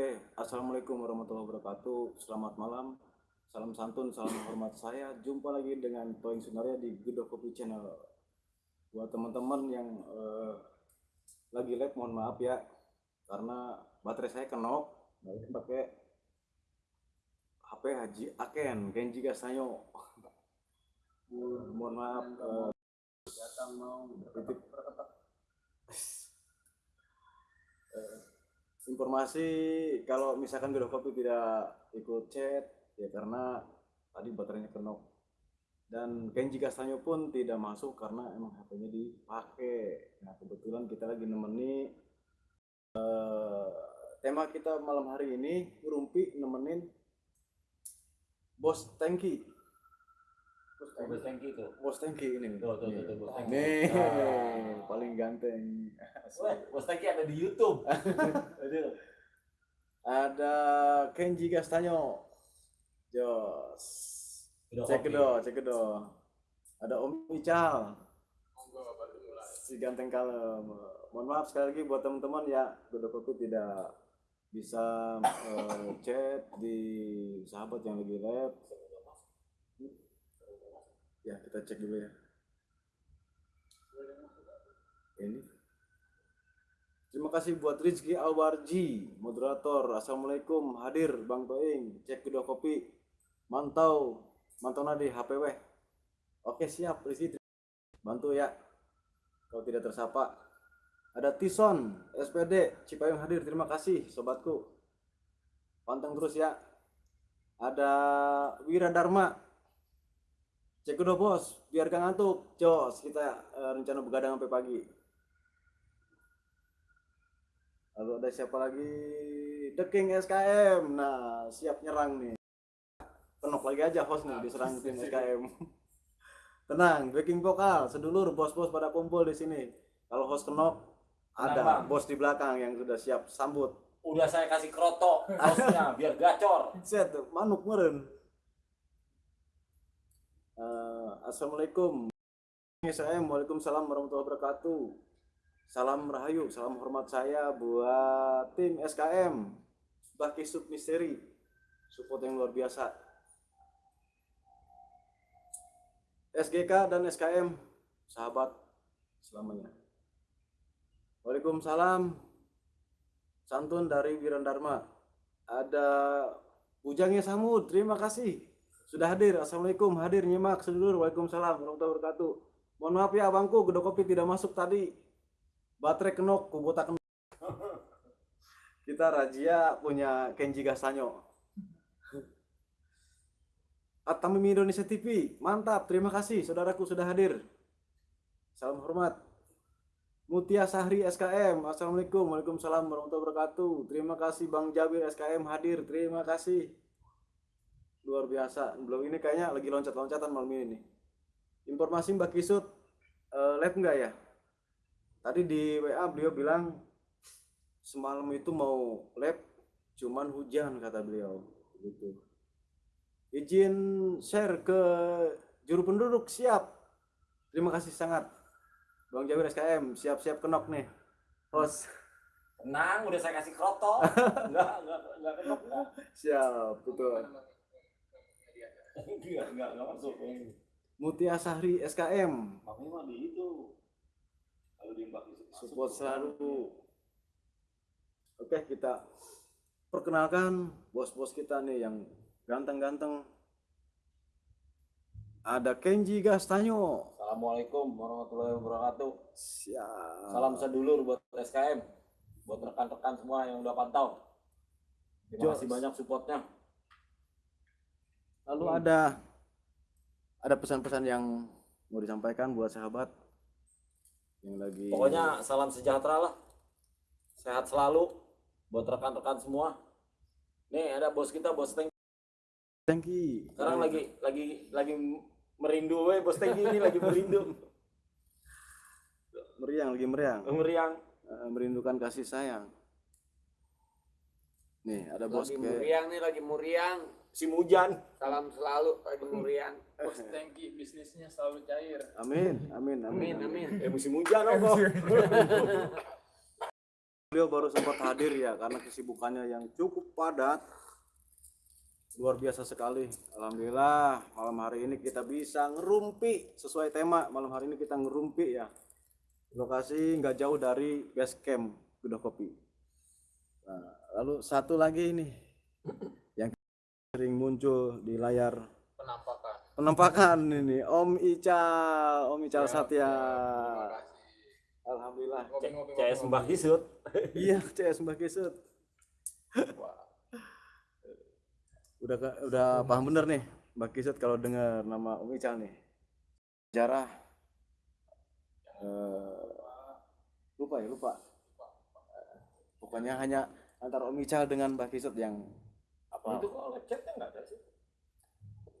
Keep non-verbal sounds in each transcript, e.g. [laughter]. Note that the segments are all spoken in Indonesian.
Oke, assalamualaikum warahmatullahi wabarakatuh. Selamat malam, salam santun, salam hormat saya. Jumpa lagi dengan Toing Sunaria di Gedok Kopi Channel. Buat teman-teman yang eh, lagi live, mohon maaf ya, karena baterai saya kenok. Ini pakai HP Haji Aken, Kenji Gasanyo. [laughs] mohon maaf. eh, datang mau titip informasi kalau misalkan Gedok Kopi tidak ikut chat ya karena tadi baterainya kenok dan Kenji Castanyo pun tidak masuk karena emang HP-nya dipakai. Nah kebetulan kita lagi nemeni eh, tema kita malam hari ini Rumpi nemenin Bos Tengki Bos Tengki, Tengki tuh. Bos Tengki ini Tuh, tuh, tuh, Nih. tuh, Bos Tengki. nih Nah. paling ganteng Bos Tengki ada di YouTube. [laughs] Aduh. ada Kenji Castanyo Jos cek kedo cek kedo ada Om Ical si ganteng kalem mohon maaf sekali lagi buat teman-teman ya Godo Kopi tidak bisa eh, chat di sahabat yang lagi live ya kita cek dulu ya ini Terima kasih buat Rizky Alwarji, moderator. Assalamualaikum, hadir Bang Toing. Cek kedua kopi. Mantau, mantau nadi HPW. Oke siap, Rizky. Bantu ya. Kalau tidak tersapa. Ada Tison, SPD, Cipayung hadir. Terima kasih, sobatku. Panteng terus ya. Ada Wira Dharma. Cek kedua bos, biar gak ngantuk. Jos, kita eh, rencana begadang sampai pagi. Lalu ada siapa lagi? The King SKM. Nah, siap nyerang nih. Tenok lagi aja host nih diserang tim [laughs] SKM. Tenang, backing vokal, sedulur bos-bos pada kumpul di sini. Kalau host kenok, ada Bang. bos di belakang yang sudah siap sambut. Udah saya kasih kroto hostnya biar gacor. [laughs] Set, manuk meren. Assalamualaikum. SKM, Waalaikumsalam warahmatullahi wabarakatuh. Salam rahayu, salam hormat saya buat tim SKM Baki Sub Misteri. Support yang luar biasa. SGK dan SKM sahabat selamanya. Waalaikumsalam. Santun dari Wirandarma. Ada Bujangnya Samud, terima kasih. Sudah hadir. Assalamualaikum, hadir nyimak sedulur. Waalaikumsalam. Warahmatullahi wabarakatuh. Mohon maaf ya abangku, gedok kopi tidak masuk tadi. Baterai kenok. Kubota kenok. [laughs] Kita razia punya Kenji Gasanyo. [laughs] Atamimi Indonesia TV mantap. Terima kasih saudaraku sudah hadir. Salam hormat. Mutia Sahri SKM Assalamualaikum. Waalaikumsalam. Warahmatullahi wabarakatuh. Terima kasih Bang Jabir SKM hadir. Terima kasih Luar biasa Belum ini kayaknya lagi loncat-loncatan malam ini nih Informasi Mbak Kisut eh, Live enggak ya? Tadi di WA beliau bilang semalam itu mau lab cuman hujan kata beliau gitu. Izin share ke juru penduduk siap. Terima kasih sangat. Bang Jawir SKM siap-siap kenok nih. Host Tenang, udah saya kasih kroto. [laughs] Enggak, enggak, enggak kenok. siap betul. Enggak, enggak, enggak masuk. Mutia Sahri SKM Makanya mah di itu. Kalau di Mbak support selalu. Oke kita perkenalkan bos-bos kita nih yang ganteng-ganteng. Ada Kenji Gastanyo. Assalamualaikum warahmatullahi wabarakatuh. Siap. Salam sedulur buat SKM. Buat rekan-rekan semua yang udah pantau. Terima kasih banyak supportnya. Lalu ada ada pesan-pesan yang mau disampaikan buat sahabat yang lagi Pokoknya salam sejahtera lah. Sehat selalu buat rekan-rekan semua. Nih ada bos kita, bos Teng. Tengki. Sekarang lagi lagi lagi merindu we, bos Tengki ini lagi merindu. [laughs] meriang lagi meriang. Meriang. Eh, merindukan kasih sayang. Nih, ada bos lagi ke muriang nih lagi muriang Si Mujan. salam selalu lagi muriang Bos Tengki bisnisnya selalu cair. Amin, amin, amin. amin amin Eh musim hujan apa? [laughs] beliau baru sempat hadir ya karena kesibukannya yang cukup padat. Luar biasa sekali. Alhamdulillah malam hari ini kita bisa ngerumpi sesuai tema. Malam hari ini kita ngerumpi ya. Lokasi nggak jauh dari base camp Gedok Kopi. Nah, lalu satu lagi ini sering muncul di layar Penampakan. penampakan ini Om Ical, Om Ical Siap, Satya. Terima kasih. Alhamdulillah. CS Mbah Kisut. Iya, CS Mbak Kisut. Wah, Udah udah paham bener nih Mbak Kisut kalau dengar nama Om Ical nih. Sejarah eh, lupa ya, lupa. Pokoknya hanya antara Om Ical dengan Mbak Kisut yang apa Itu kok live chatnya nggak ada sih?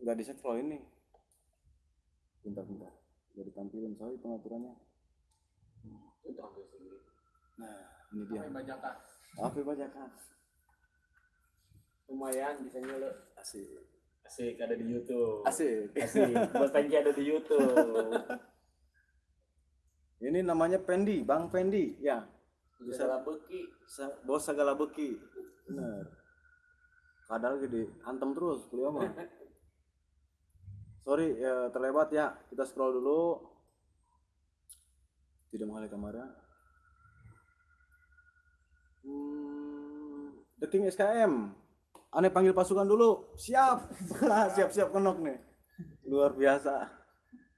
nggak di set ini. Bentar, bentar. Udah ditampilin soalnya pengaturannya. Itu hampir sendiri. Nah, ini dia. sampai bajakan. Apa bajakan? Lumayan bisa nyeluk. Asik. Asik ada di YouTube. Asik. Asik. Bos Panji ada di YouTube. [laughs] Ini namanya Pendi, Bang Pendi. Ya. Bisa lah beki. Sa- bos segala beki. Bener. Kadal gede, antem terus beliau mah. [laughs] Sorry, ya, terlewat ya. Kita scroll dulu. Tidak mengalih kamera. Hmm, The King SKM. Aneh panggil pasukan dulu. Siap. [laughs] Siap-siap kenok nih. Luar biasa.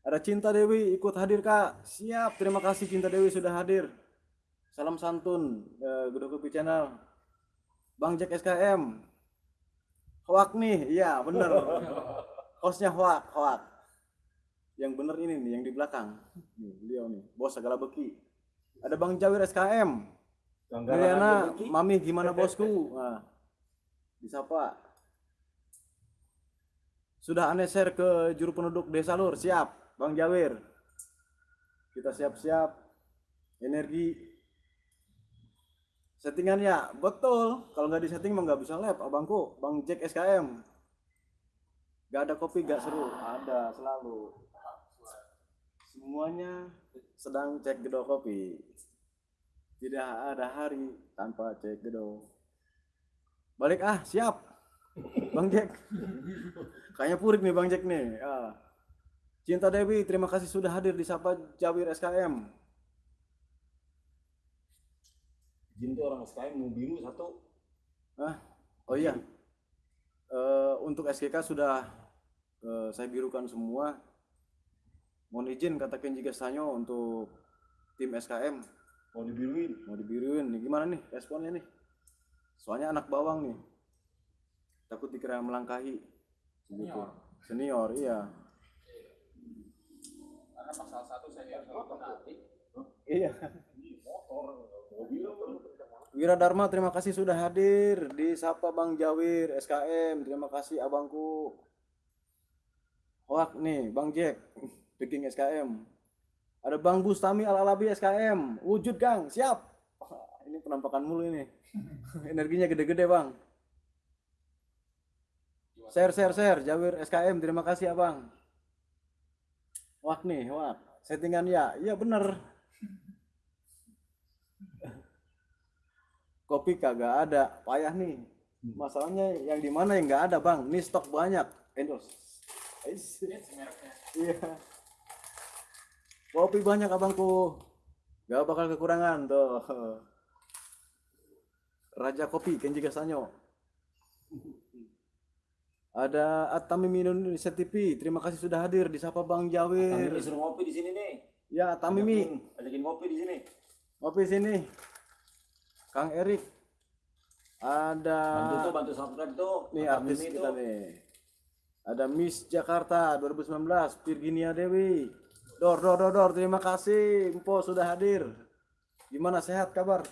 Ada Cinta Dewi ikut hadir kak. Siap. Terima kasih Cinta Dewi sudah hadir. Salam santun, eh, Gedok Kopi Channel. Bang Jack SKM. Hoak nih, iya bener. [laughs] Hostnya hoak, hoak. Yang bener ini nih, yang di belakang. Nih, beliau nih, bos segala beki. Ada Bang Jawir SKM. Mariana, Mami gimana bosku? Nah, disapa. Sudah aneh share ke juru penduduk desa lur, siap, Bang Jawir. Kita siap-siap. Energi settingan ya betul. Kalau nggak di setting mah nggak bisa lab abangku. Bang Jack SKM nggak ada kopi nggak seru. Ada selalu. Semuanya sedang cek gedok kopi. Tidak ada hari tanpa cek gedok balik ah siap. Bang Jack. Kayaknya purik nih bang Jack nih. Ah. Cinta Dewi terima kasih sudah hadir di Sapa Jawir SKM Jin tuh orang SKM mau biru satu. Oh iya, Eh, untuk SGK sudah eh, saya birukan semua. Mohon izin kata Kenji Gastanyo untuk tim SKM Mau dibiruin. mau dibiruin. Nih, gimana nih responnya nih? Soalnya anak bawang nih, takut dikira melangkahi. Begitu. Senior, iya. Karena pasal satu saya harus nanti. Iya. Motor, mobil. Wira Dharma terima kasih sudah hadir di Sapa Bang Jawir SKM terima kasih abangku. Hoak nih Bang Jack [laughs] Biking SKM ada Bang Bustami Al Alabi SKM wujud Kang siap. Wah, [laughs] ini penampakan mulu ini. [laughs] Energinya gede-gede Bang. Share share share Jawir SKM terima kasih abang. Wak nih Wak settingan ya. Iya bener kopi kagak ada. Payah nih. Masalahnya yang di mana yang nggak ada bang? Ini stok banyak. Endorse mereknya. iya. Kopi banyak abangku. Gak bakal kekurangan tuh. Raja Kopi Kenji Gasanyo. Ada Atami Indonesia TV terima kasih sudah hadir di Sapa Bang Jawir. Disuruh ngopi di sini nih. ya Tamimi Ajakin- Ajakin ngopi di sini. ngopi sini Kang Erik. Ada Bantu tuh, bantu subscribe tuh. nih artis Mimi kita tuh. nih. Ada Miss Jakarta 2019 Virginia Dewi. Dor Dor Dor Dor terima kasih. Empo sudah hadir. Gimana sehat kabar?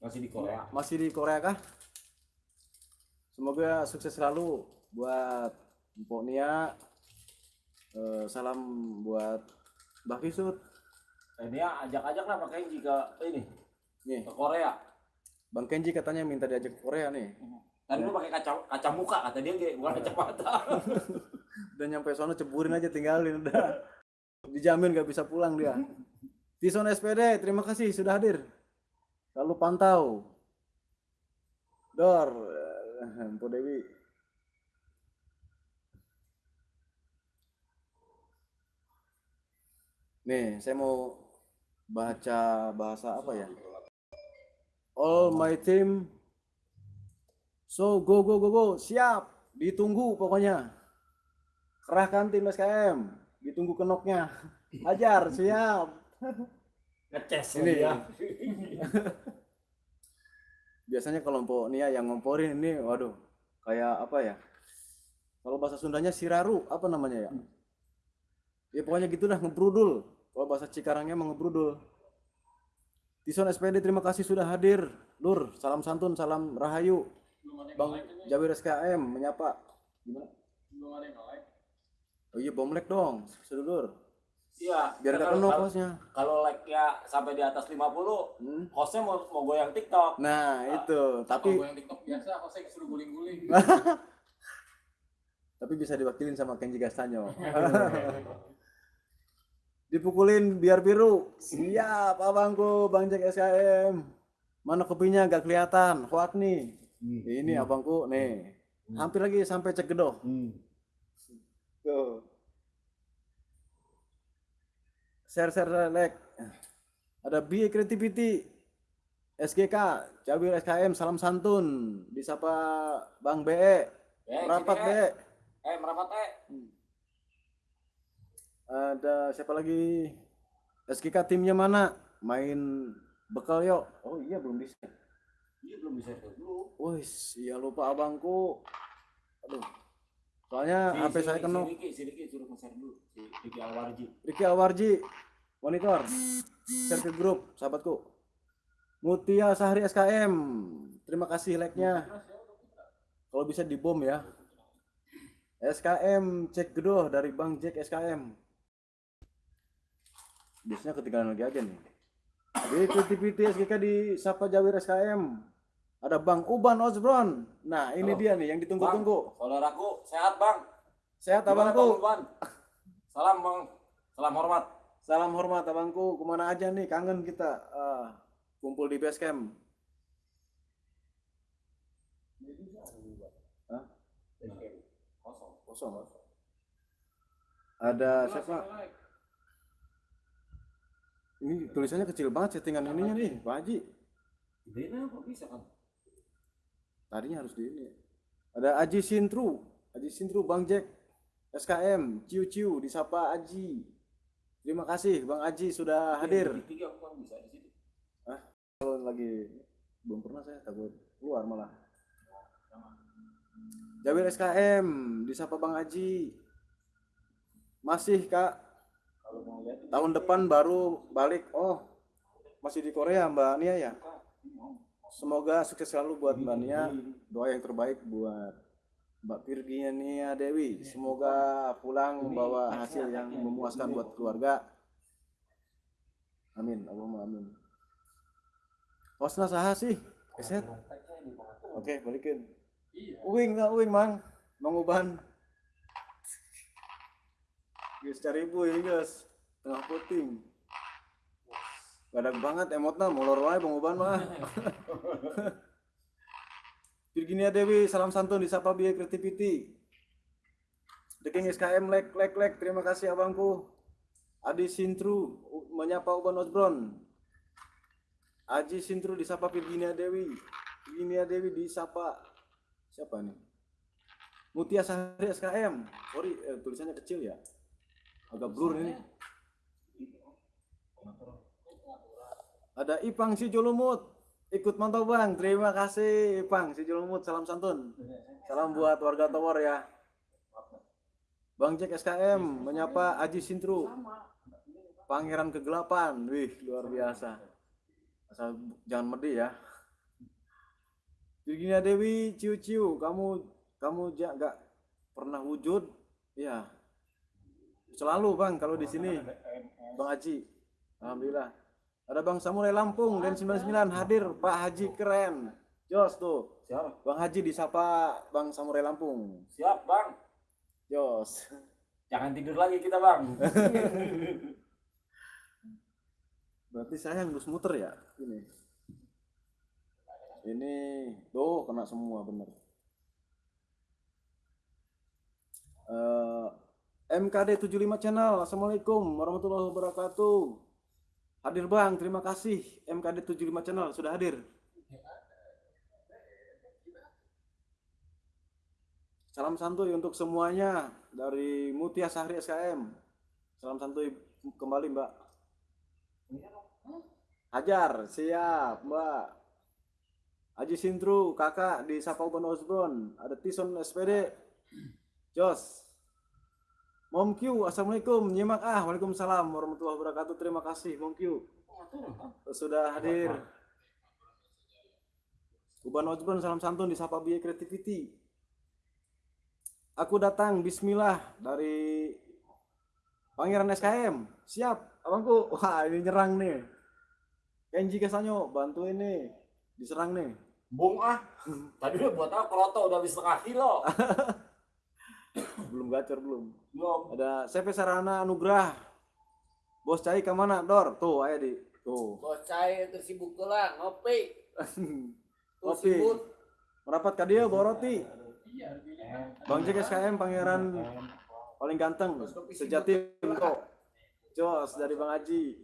Masih di Korea. masih di Korea kah? Semoga sukses selalu buat Empo Nia. Eh, salam buat Mbak Kisut Eh, dia ajak-ajak lah pakai jika ini nih. ke Korea. Bang Kenji katanya minta diajak ke Korea nih Tadi lu pakai kaca kaca muka kata dia bukan kacamata. [laughs] udah nyampe sono ceburin aja tinggalin udah dijamin gak bisa pulang dia Tison SPD terima kasih sudah hadir Selalu pantau. Dor, eh, Mpo Dewi. Nih, saya mau baca bahasa apa ya? All my team. So go go go go, siap. Ditunggu pokoknya. Kerahkan tim SKM. Ditunggu kenoknya. [laughs] Hajar, siap. [laughs] Ngeces Ini. dia. [laughs] biasanya kelompok Nia yang ngomporin ini waduh kayak apa ya kalau bahasa Sundanya siraru apa namanya ya ya pokoknya gitulah ngebrudul kalau bahasa Cikarangnya mau ngebrudul Tison SPD terima kasih sudah hadir Lur salam santun salam rahayu Bang like ini. Jawir SKM menyapa gimana Belum ada yang like. oh iya bomlek dong sedulur Iya. biar gak penuh kosnya Kalau like-nya sampai di atas 50, Hmm. hostnya mau, mau goyang TikTok. nah itu tapi Kalau gue yang TikTok biasa, saya suruh guling-guling. [laughs] tapi bisa diwakilin sama Kenji Gastanyo [laughs] dipukulin biar biru. Siap abangku bang Jack SKM mana kopinya? Gak kelihatan. Hoak nih. Ini abangku nih. Hampir lagi sampai cek gedoh. Tuh. Share share like. Ada BI Creativity SGK Jawir SKM salam santun. Disapa Bang BE rapat sini, BE eh. Eh, merapat eh. Ada siapa lagi? SGK timnya mana? Main bekal yuk. Oh iya belum bisa Iya belum bisa dulu. Iya lupa abangku. Aduh. Soalnya HP saya kenok Sini, sini, sini, suruh nge-share dulu. Si Diki Alwarji. Riki Alwarji monitor. Share ke grup sahabatku. Mutia Sahri SKM terima kasih like-nya. Kalau bisa dibom ya. SKM cek gedoh dari Bang Jack SKM biasanya ketinggalan lagi aja nih di Creativity SGK di Sapa Jawir SKM ada Bang Uban Osbron nah ini Halo. dia nih yang ditunggu-tunggu Saudaraku, sehat bang. sehat Gimana, abangku Bang? Salam bang. Salam hormat. Salam hormat abangku, ke mana aja nih kangen kita Ah, kumpul di base camp. Hah? Kosong. Kosong. Ada siapa? Ini tulisannya kecil banget settingan ininya nih, Pak Haji. Gedein apa bisa kan? Tadinya harus di ini. Ada Aji Sintru, Aji Sintru Bang Jack, SKM, Ciu Ciu, disapa Aji. Terima kasih Bang Aji sudah hadir. Tiga aku kan bisa di situ. Kalau lagi belum pernah saya takut keluar malah. Jawir SKM, disapa Bang Aji. Masih Kak, Kalau mau lihat tahun depan baru balik. Oh, masih di Korea Mbak Nia ya. Semoga sukses selalu buat Mbak Nia. Doa yang terbaik buat Mbak Virginia Nia Dewi. Semoga pulang membawa hasil yang memuaskan buat keluarga. Amin, Allahumma amin. Hostna saha sih? Oke, balikin. Iya. Uwing nggak uwing mang, mang Uban. Guys cari ibu ini guys, tengah puting. Badak banget emotna, molor wae bang Uban mah. [laughs] Virginia Dewi, salam santun disapa Biaya Creativity. The SKM like like like, terima kasih abangku. Adi Sintru menyapa Uban Osbron. Aji Sintru disapa Virginia Dewi. Virginia Dewi disapa siapa nih? Mutia Sahri SKM. Sorry, eh, tulisannya kecil ya. Agak blur ini. Ada Ipang si Julumut. Ikut mantau bang. Terima kasih Ipang si Julumut. Salam santun. Salam buat warga Tower ya. Bang Jack SKM menyapa Aji Sintru. Pangeran kegelapan. Wih, luar biasa. Asal jangan medi ya. Virginia Dewi, ciu ciu, kamu kamu ja, pernah wujud, ya. Selalu bang kalau di sini, bang Haji, alhamdulillah. Ada bang Samurai Lampung dan 99 hadir, Pak Haji keren. Jos tuh, Siap. bang Haji disapa bang Samurai Lampung. Siap bang. Jos. Jangan tidur lagi kita bang. [laughs] Berarti saya yang harus muter ya, ini. Ini tuh kena semua bener. Eh, MKD 75 channel. Assalamualaikum warahmatullahi wabarakatuh. Hadir Bang, terima kasih. MKD 75 channel sudah hadir. Salam santuy untuk semuanya dari Mutia Sahri SKM. Salam santuy kembali Mbak. Hajar, siap Mbak. Haji Sintru, kakak di Sapa Uban. Ada Tison SPD. Jos. Mom Q, Assalamualaikum. Nyimak ah. Waalaikumsalam warahmatullahi wabarakatuh. Terima kasih Mom Q. Sudah hadir. Uban Osbron, salam santun di Sapa Biaya Creativity. Aku datang, bismillah, dari Pangeran SKM. Siap, abangku. Wah, ini nyerang nih. Kenji Kesanyo, bantu ini. Diserang nih. Bung ah. Tadi udah buat apa? Kroto udah habis setengah kilo. [laughs] Belum gacor, belum. Belum. Ada CV Sarana Anugrah. Bos Cai ke mana? Dor, tuh ayo di. Tuh. Bos saya tersibuk lah ngopi. [laughs] Ngopi. sibuk. Merapat ke dia bawa roti. Iya. Bang Jack SKM pangeran paling ganteng sejati kok. Jos dari Bang Haji.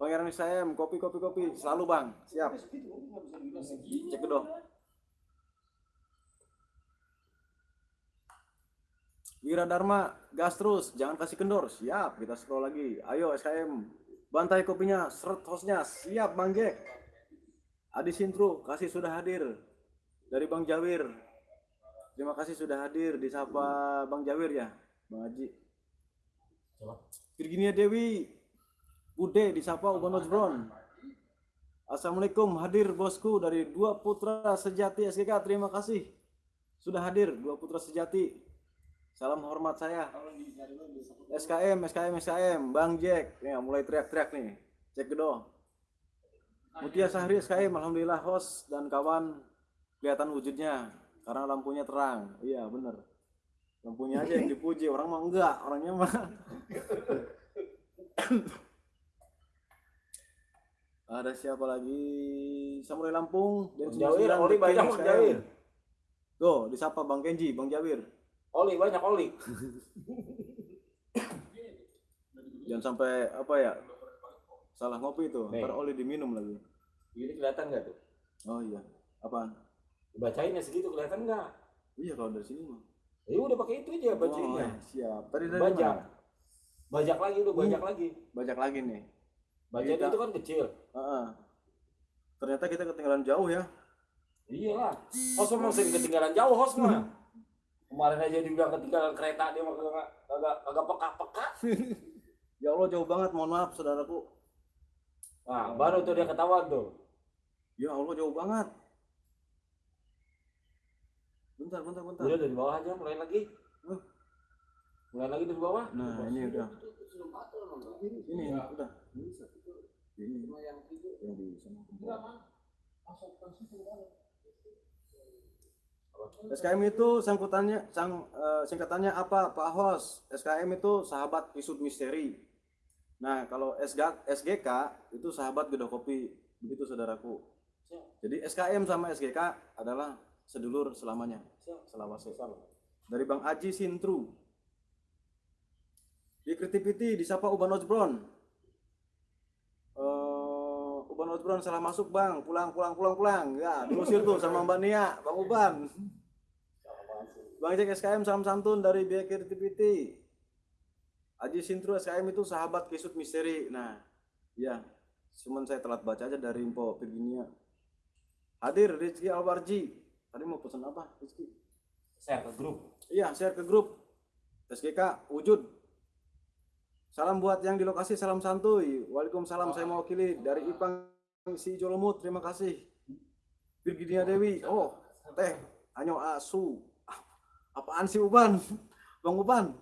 Pangeran SKM kopi kopi kopi selalu Bang. Siap. Cek dulu. Wira Dharma, gas terus, jangan kasih kendor. Siap, kita scroll lagi. Ayo SKM, bantai kopinya, seret hostnya. Siap Bang Jack. Adi Sintru, kasih sudah hadir. Dari Bang Jawir. Terima kasih sudah hadir di sapa Bang Jawir ya, Bang Haji. Virginia Dewi, Bude di sapa Uban Ojbron. Assalamualaikum, hadir bosku dari dua putra sejati SGK. Terima kasih sudah hadir dua putra sejati. Salam hormat saya. SKM, SKM, SKM, Bang Jack. Ya, mulai teriak-teriak nih. Cek gedo. Mutia Sahri SKM, Alhamdulillah host dan kawan kelihatan wujudnya karena lampunya terang. Iya bener. Lampunya aja yang dipuji, orang mah enggak, orangnya mah. [coughs] Ada siapa lagi? Samurai Lampung dan Bang Jawir, Oli banyak Jawir. Tuh, disapa Bang Kenji, Bang Jawir. Oli banyak oli. [laughs] Jangan sampai apa ya? Salah ngopi itu, ntar oli diminum lagi. Ini kelihatan nggak tuh? Oh iya, apaan? Bacainnya segitu kelihatan nggak? Iya kalau dari sini mah. Ya udah pakai itu aja bacainnya. Oh, siap. Tadi dari Bajak. mana? Bajak lagi udah bajak lagi. Bajak lagi nih. Bajak Kita- itu kan kecil. Heeh. Ternyata kita ketinggalan jauh ya. Iya lah. Host memang sering ketinggalan jauh host mah. [laughs] Kemarin aja dibilang ketinggalan kereta dia mah kagak kagak kagak peka-peka. [laughs] Ya Allah jauh banget, mohon maaf saudaraku. Nah, baru tuh dia ketahuan tuh. Ya Allah jauh banget. Bentar, bentar, bentar. Udah dari bawah aja mulai lagi. Huh. Mulai lagi dari bawah. Nah, ini udah. Ini Iya. udah. Ini Yang itu yang di sana. SKM itu sangkutannya sang eh, singkatannya apa Pak Hos? SKM itu sahabat isut misteri. Nah, kalau SG, SGK itu sahabat beda kopi. Begitu saudaraku. Jadi SKM sama SGK adalah sedulur selamanya. Selawase. Dari Bang Aji Sintru. Di Creativity disapa Uban Ojbron. Ojbron salah masuk bang, pulang pulang pulang pulang. Ya, diusir tuh sama Mbak Nia, Bang Uban. Bang Jack SKM salam santun dari Biaya Creativity. Aji Sintru SKM itu sahabat kisut misteri. Nah, ya, cuman saya telat baca aja dari info Virginia. Hadir Rizky Alwarji. Tadi mau pesan apa, Rizky? Share ke grup. Iya, share ke grup. SGK wujud. Salam buat yang di lokasi, salam santuy. Waalaikumsalam, saya mewakili dari Ipang si Jolomut. Terima kasih. Virginia Dewi. Oh, teh, Anyo Asu. Apaan sih Uban? Bang Uban.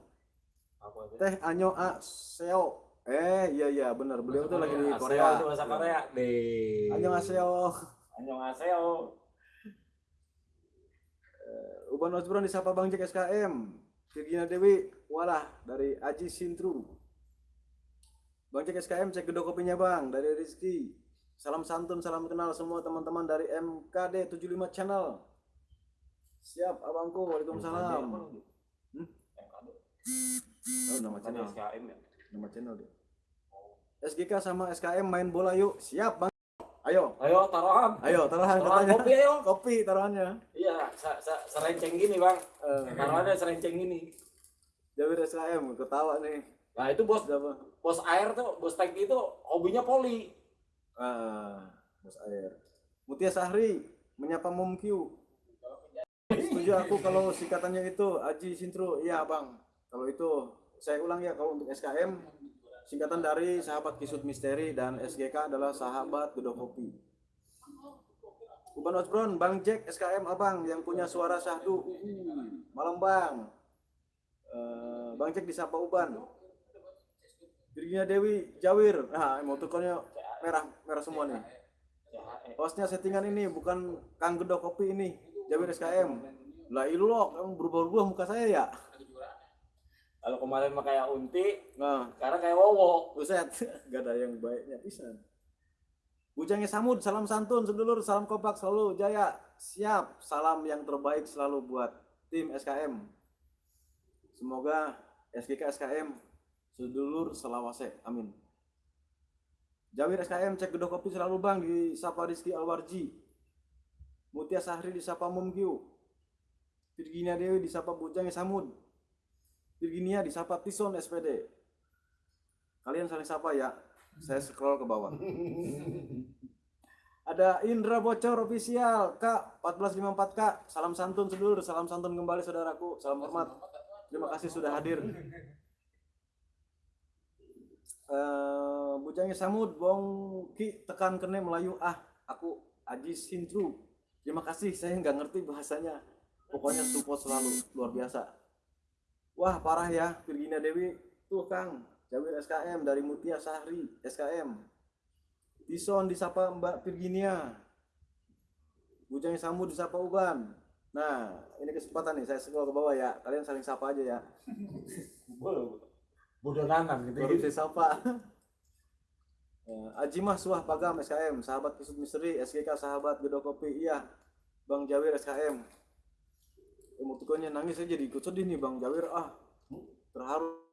Apa? Teh Anyo Aseo. Eh, iya iya benar. Beliau tuh lagi di Aseo Korea. itu bahasa Korea. Deh. Anyo Aseo. Annyeonghaseyo. Uban Osbron disapa Bang Jack SKM. Virginia Dewi, walah dari Aji Sintru. Bang Jack SKM cek gedok kopinya Bang dari Rizky. Salam santun, salam kenal semua teman-teman dari MKD 75 Channel. Siap, abangku. Waalaikumsalam. Hmm? Oh, nama channel. SKM ya. Nama channel dia. SGK sama SKM main bola yuk. Siap, Bang. Ayo. Ayo taruhan. Ayo, taruhan Taruhan katanya. kopi ayo. Kopi taruhannya. Iya, serenceng gini bang. Eh, Taruhannya serenceng gini. Jawir SKM ketawa nih. Nah itu bos Siapa? bos air tuh, bos tank itu hobinya poli. Ah, Bos Air. Mutia Sahri menyapa Mom Q. Setuju aku kalau singkatannya itu Aji Sintro. Iya, Bang. Kalau itu saya ulang ya kalau untuk SKM singkatan dari sahabat Kisut Misteri dan SGK adalah sahabat Gedo Kopi. Uban Osbron, Bang Jack SKM Abang yang punya suara syahdu. Uhuh. Malam Bang. Eh, Bang Jack disapa Uban. Dirinya Dewi Jawir. Nah, emotikonnya merah merah semua nih. Hostnya settingan ini bukan Kang Gedo Kopi ini. Jawir SKM. Lah ilok, emang berubah-ubah muka saya ya. Kalau kemarin mah kayak unti, Nah, sekarang kayak wowo. buset, [laughs] gak ada yang baiknya pisan. Bujangnya Samud, salam santun, sedulur, salam kompak selalu, jaya, siap, salam yang terbaik selalu buat tim SKM. Semoga SGK SKM sedulur selawase, amin. Jawir SKM cek gedok kopi selalu bang di Sapa Rizky Alwarji. Mutia Sahri di Sapa Mumkiu. Virginia Dewi di Sapa Bujangnya Samud. Virginia di Sapa Tison SPD. Kalian saling sapa ya. Saya scroll ke bawah. [laughs] Ada Indra Bocor official Kak 1454 Kak. Salam santun sedulur, salam santun kembali saudaraku. Salam hormat. Terima kasih sudah hadir. [laughs] Eh, bujangnya Samud Bong Ki tekan kene Melayu ah aku Aji Sintru terima kasih saya nggak ngerti bahasanya. Pokoknya support selalu luar biasa. Wah parah ya Virginia Dewi. Tuh Kang Jawir SKM dari Mutia Sahri SKM Tison disapa Mbak Virginia. Bujangnya Samud disapa Uban. Nah ini kesempatan nih saya scroll ke bawah ya. Kalian saling sapa aja ya. [laughs] Bodoh nanan gitu. baru saya sapa Ajimah Suah Pagam SKM sahabat Kisut Misteri SGK sahabat Gedo Kopi. Iya Bang Jawir SKM emotikonnya nangis saya jadi ikut sedih nih Bang Jawir. Ah terharu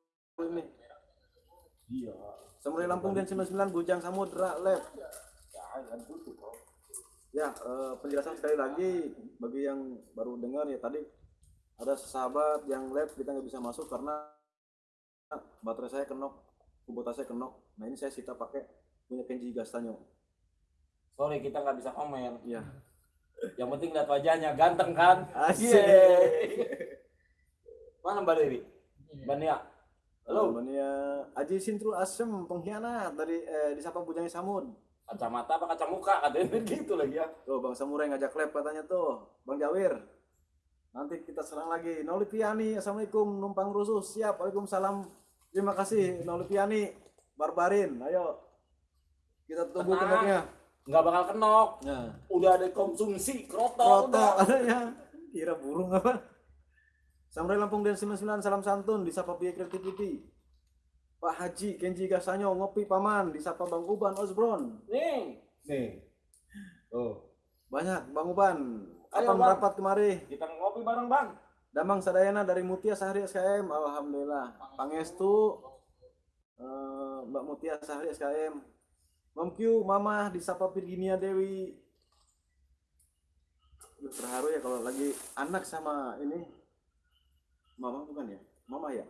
ini. Iya. Samurai Lampung dan 99 Bujang Samudra Lab. Ya eh, penjelasan sekali lagi bagi yang baru dengar ya tadi ada sahabat yang lab kita nggak bisa masuk karena baterai saya kenok kuota saya kenok. Nah ini saya sita pakai punya Kenji Gastanyo Sorry kita nggak bisa komen. iya Yang penting lihat wajahnya ganteng kan? Asik. Mana Mbak Dewi? Mbak Nia. Halo. Namanya Aji Sintru Asem pengkhianat dari eh, disapa Bujangnya Samud. Kacamata apa kaca muka katanya [laughs] gitu lagi ya. Tuh Bang Samurai ngajak lab katanya tuh. Bang Jawir. Nanti kita serang lagi. Noli Piani, Assalamualaikum. Numpang rusuh. Siap. Waalaikumsalam. Terima kasih Noli Piani. Barbarin. Ayo. Kita tunggu Tenang. kenoknya. Nggak bakal kenok. Nah. Udah ada konsumsi kroto. Kroto katanya. Kira burung apa? Samurai Lampung dan 99 salam santun disapa Biaya Creativity. Pak Haji Kenji Gasanyo ngopi paman disapa Bang Uban Osbron. Nih. Nih. Tuh. Banyak Bang Uban. Bang. merapat kemari? Kita ngopi bareng bang. Damang Sadayana dari Mutia Sahri SKM. Alhamdulillah. Pangestu eh, Mbak Mutia Sahri SKM. Mam Q, Mama disapa Virginia Dewi. Duh, terharu ya kalau lagi anak sama ini. Mama bukan ya? Mama ya.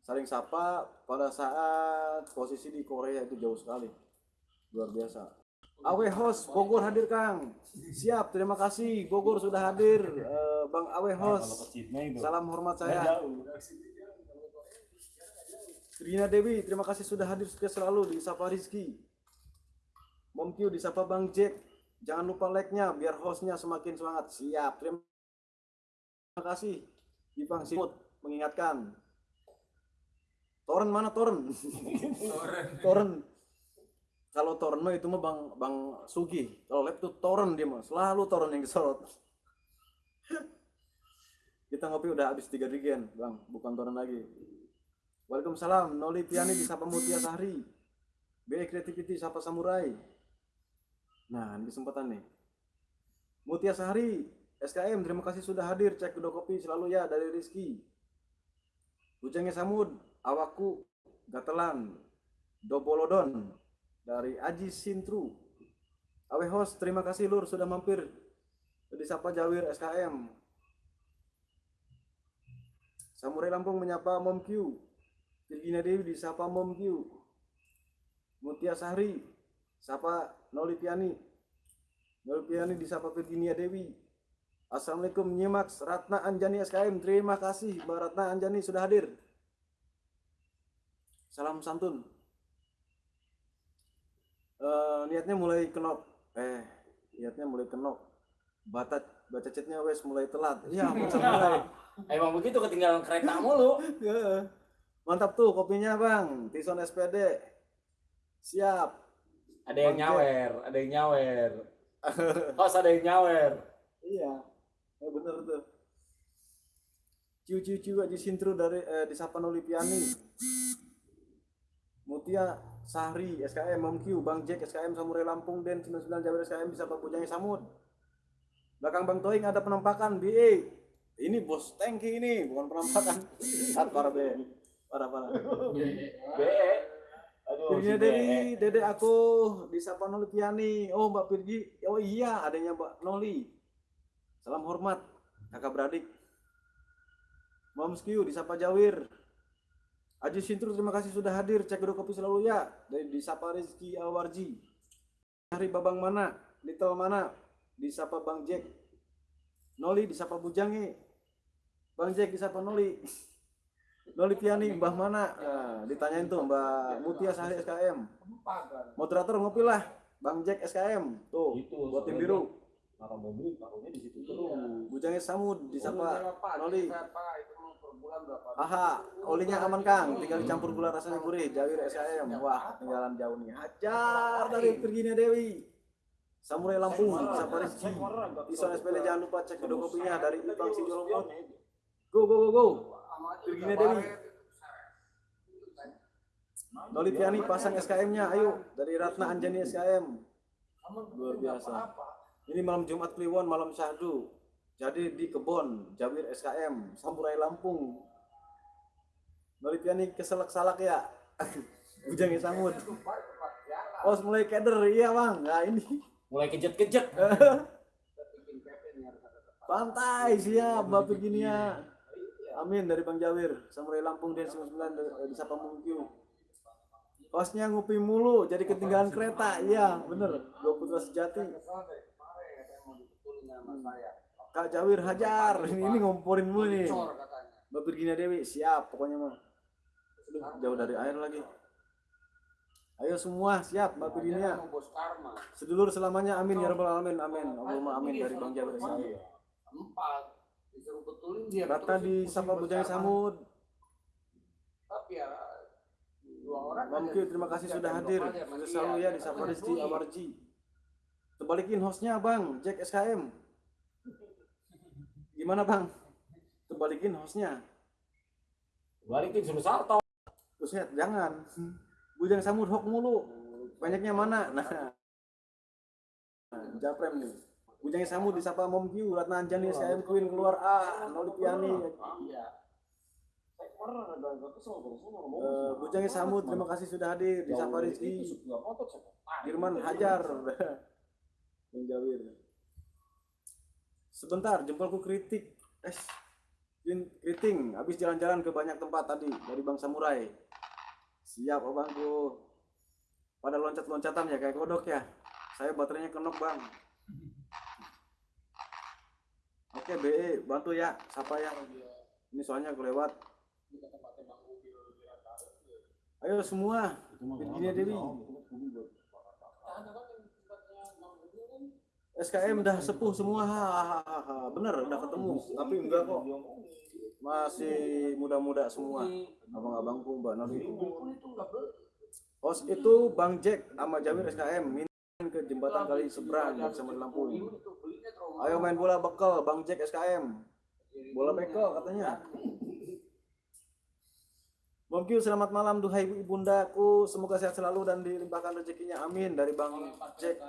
Saling sapa pada saat posisi di Korea itu jauh sekali. Luar biasa. Awe host Bogor hadir Kang. Siap, terima kasih Bogor sudah hadir. Eh, Bang Awe host. Salam hormat saya. Rina Dewi, terima kasih sudah hadir sukses selalu di Sapa Rizky. Mom Q di Sapa Bang Jack. Jangan lupa like-nya biar hostnya semakin semangat. Siap, terima kasih. Ipang Simut mengingatkan. Toren mana Toren? [laughs] Toren. Kalau Toren mah itu mah Bang Bang Sugi. Kalau lab tuh Toren dia mah. Selalu Toren yang disorot. [laughs] Kita ngopi udah habis tiga regen, Bang. Bukan Toren lagi. Waalaikumsalam. Noli Piani di Sapa Mutia Sahri. BE Creativity Sapa Samurai. Nah, ini kesempatan nih. Mutia Sahri, SKM, terima kasih sudah hadir. Cek kedua kopi selalu ya dari Rizky. Bujangnya Samud, Awaku, Gatelan, Dobolodon, dari Aji Sintru. Awe host, terima kasih Lur sudah mampir. Disapa Jawir SKM. Samurai Lampung menyapa Mom Q. Virginia Dewi disapa Mom Q. Mutia Sahri, sapa Noli Piani. Noli Piani disapa Virginia Dewi. Assalamualaikum Nyimax Ratna Anjani SKM. Terima kasih Mbak Ratna Anjani sudah hadir. Salam santun. Eh, niatnya mulai kenok. Eh, niatnya mulai kenok. Baca baca chatnya wes mulai telat. Iya, [laughs] mulai. Emang begitu ketinggalan kereta mulu. [laughs] Mantap tuh kopinya bang, Tison SPD. Siap. Ada yang nyawer, ada yang nyawer. Host ada yang nyawer. Iya, ya bener tuh. Ciu ciu ciu aja sintru dari eh, di Sapa Nolipiani. Mutia Sahri SKM Mam Q, Bang Jack SKM Samurai Lampung Den 99 Jawa SKM bisa Pak Bujangnya Samud. Belakang Bang Toing ada penampakan BE. Ini bos tanki ini, bukan penampakan. [laughs] Sat parah be. Parah parah. BE. Si BE. Dewi, Dede aku disapa Noli Piani. Oh Mbak Virgi, oh iya adanya Mbak Noli. Salam hormat, kakak beradik. Q disapa Jawir. Aji Sintru terima kasih sudah hadir. Cek kedua kopi selalu ya. Dari disapa Rizky Awarji. Hari Babang mana? Little mana? Disapa Bang Jack. Noli disapa Bujangi. Bang Jack disapa Noli. [laughs] Noli Piani, Mbah mana? Nah, ditanyain tuh Mbak Mutia Sahri SKM. Moderator ngopi lah. Bang Jack SKM. Tuh, Itu, buat tim biru. Naruh mobil, taruhnya di situ Iya. terus. Bujangnya Samud disapa berapa? Aha, olinya aman Kang, tinggal dicampur gula rasanya gurih. Jawir SKM. Wah, ketinggalan jauh nih. Hajar dari Virginia Dewi. Samurai Lampung, disapa Rizky. Ison SPD jangan lupa cek kedua kopinya dari Ipang Sijolongkot. Go go go go. Virginia Dewi. Piani pasang SKM-nya, ayo dari Ratna Anjani SKM. Luar biasa. Ini malam Jumat Kliwon, malam syahdu. Jadi di kebon, Jawir SKM, Samurai Lampung. Piani keselak-salak ya. [laughs] Bujangnya Samud. Oh, mulai keder, iya bang. Nah ini Mulai kejet-kejet. [laughs] pantai siap, Mbak Virginia. Amin dari Bang Jawir, Samurai Lampung dan 99 dari- di Sapa Mungkiu. Kosnya ngopi mulu, jadi ketinggalan kereta. Iya, bener. Dua putra sejati. Kak Jawir hajar. Ini, ini ngomporin mulu nih. Mbak Virginia Dewi, siap pokoknya mah. Jauh dari air lagi. Ayo semua siap Mbak Virginia. Sedulur selamanya amin ya rabbal alamin. Amin. Allahumma amin dari Bang Jawir. Empat. Disuruh betulin dia. Betul di Sapa Bujang Samud. Tapi ya dua orang. Terima kasih sudah hadir. selalu ya di Sapa duit. Awarji. Terbalikin hostnya Bang, Jack SKM. Gimana Bang? Terbalikin hostnya. Balikin suruh salto. Buset, jangan. Bujang Samud hok mulu. Banyaknya mana? Nah. Nah, Japrem nih. Bujang Samud disapa Mom Q, Ratna Anjani, SKM Queen keluar A, Noli Piani. Iya. Eh, Bujang Samud, terima kasih sudah hadir. Disapa Rizky. Firman Hajar. Bang Jawir. Sebentar, jempolku kritik. Es. Krin- Kriting, habis jalan-jalan ke banyak tempat tadi dari Bang Samurai. Siap, abangku. Pada loncat-loncatan ya kayak kodok ya. Saya baterainya kenok, Bang. Oke, BE, bantu ya. Siapa ya? Ini soalnya kelewat. Ayo semua. Virginia Dewi. SKM udah sepuh semua, bener udah ketemu, tapi enggak kok, masih muda-muda semua, abang-abangku, mbak Nori. Host itu Bang Jack sama Jamir SKM, ke jembatan kali seberang di Lampung. Ayo main bola bekel, Bang Jack SKM, bola bekel katanya. Momkyu selamat malam duhai ibu ibundaku. Semoga sehat selalu dan dilimpahkan rezekinya. Amin. Dari Bang Jack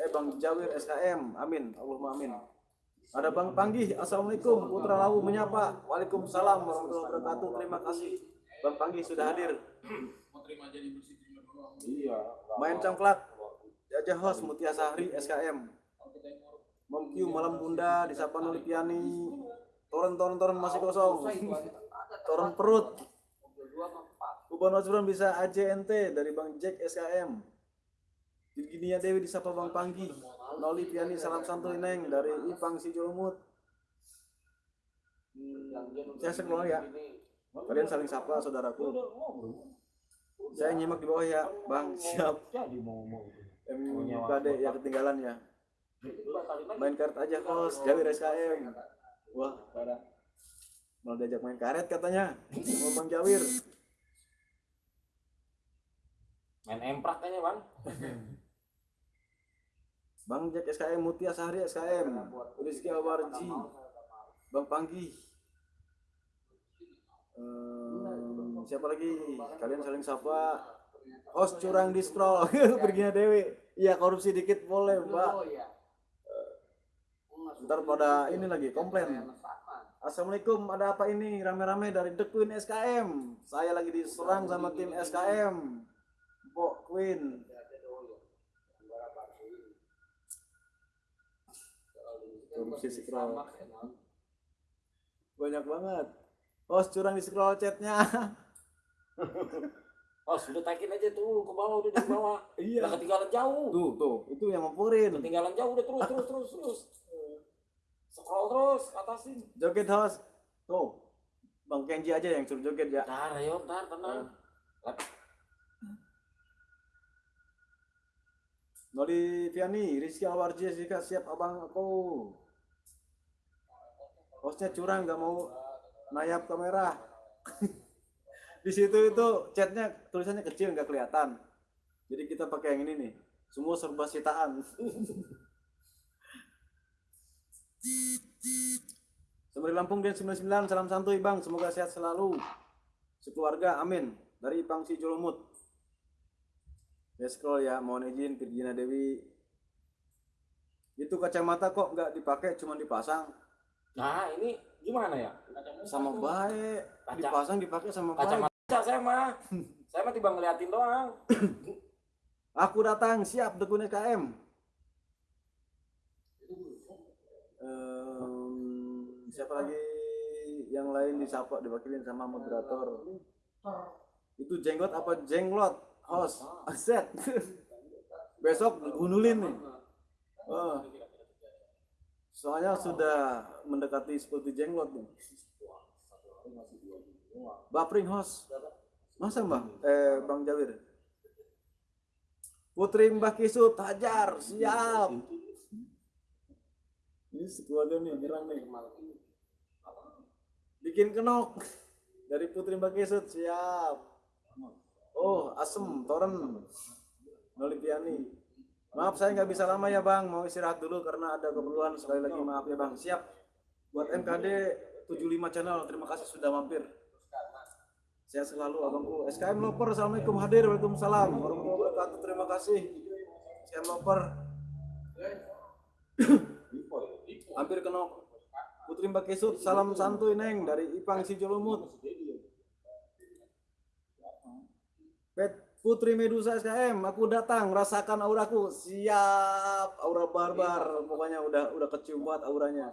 eh Bang Jawir SKM amin. Allahumma amin. Ada Bang Panggih Assalamualaikum. Putra Lawu menyapa. Waalaikumsalam warahmatullahi wabarakatuh. Terima kasih. Bang Panggih sudah hadir. Mau terima jadi bersih terima. Iya. main congklak Jajah host Mutia Sahri SKM. Momkyu malam bunda disapa Nuli Piani Toren toren toren masih kosong Toren perut Ubon Osbron bisa AJNT dari Bang Jack SKM. Virginia Dewi disapa Bang Panggi. Noli Piani salam santuy Neng dari Ipang si Jolumut. Hmm, saya sekeluar ya. Kalian saling sapa saudaraku. Saya nyimak di bawah ya, Bang. Siap. Jadi mau mau. MKD ya ketinggalan ya. Main karet aja kos, Jawir SKM. Wah, parah. Mau diajak main karet katanya. Mau Bang Jawir. Main emprak kayaknya bang. [laughs] Bang Jack SKM Mutia Sahri SKM Rizky Awarji Bang Panggi Ehm, siapa lagi kalian saling sapa host curang di scroll. [laughs] Perginya Dewi. Iya korupsi dikit boleh mbak. ntar pada ini lagi komplain. Assalamualaikum ada apa ini? Rame-rame dari The Queen SKM saya lagi diserang sama tim SKM Mbok Queen. Korupsi scroll. banyak banget. Host curang di scroll chatnya [laughs] Oh sudah taikin aja tuh ke bawah udah di bawah. [laughs] iya Udah ketinggalan jauh. tuh tuh itu yang ngomporin Ketinggalan jauh udah terus terus terus terus. Scroll terus atasin. joget host tuh bang Kenji aja yang suruh joget ya Ntar ayo ntar tenang. Noli Viani Rizky Awarji jika siap abang aku hostnya curang nggak mau nayap kamera [laughs] di situ itu chatnya tulisannya kecil nggak kelihatan. Jadi kita pakai yang ini nih. Semua serba sitaan. Sembari Lampung Den 99 salam santuy bang. Semoga sehat selalu. Sekeluarga amin. Dari Ipang Si Jolomut ya scroll ya mohon izin Virginia Dewi. Itu kacamata kok nggak dipakai cuma dipasang. Nah ini gimana ya? sama baik. Kaca- dipasang dipakai sama baik Kacamata saya mah. Saya mah tiba ngeliatin doang. [coughs] aku datang siap dekun KM Em, siapa lagi? Yang lain disapa diwakilin sama moderator. Itu jenggot apa jenglot? Host aset [laughs] besok gunulin nih. Oh. soalnya sudah mendekati seperti jenglot nih Bapring host. Masa mbak eh bang Jawir. Putri Mbah Kisut hajar siap. Ini sekeluarga nih nyerang nih bikin kenok dari Putri Mbah Kisut siap. Oh asem toren. Nolipiani. Maaf saya nggak bisa lama ya bang. Mau istirahat dulu karena ada keperluan. Sekali lagi maaf ya bang. Siap. Buat MKD 75 channel. Terima kasih sudah mampir saya selalu abangku SKM Loper Assalamualaikum. Hadir Waalaikumsalam. Warahmatullahi wabarakatuh. Terima kasih. SKM Loper. [coughs] Hampir kena Putri Mbak Kesut. Salam santuy neng dari Ipang Sijolumut. Pet Putri Medusa SKM aku datang. Rasakan auraku. Siap. Aura barbar. Pokoknya udah udah kecium banget auranya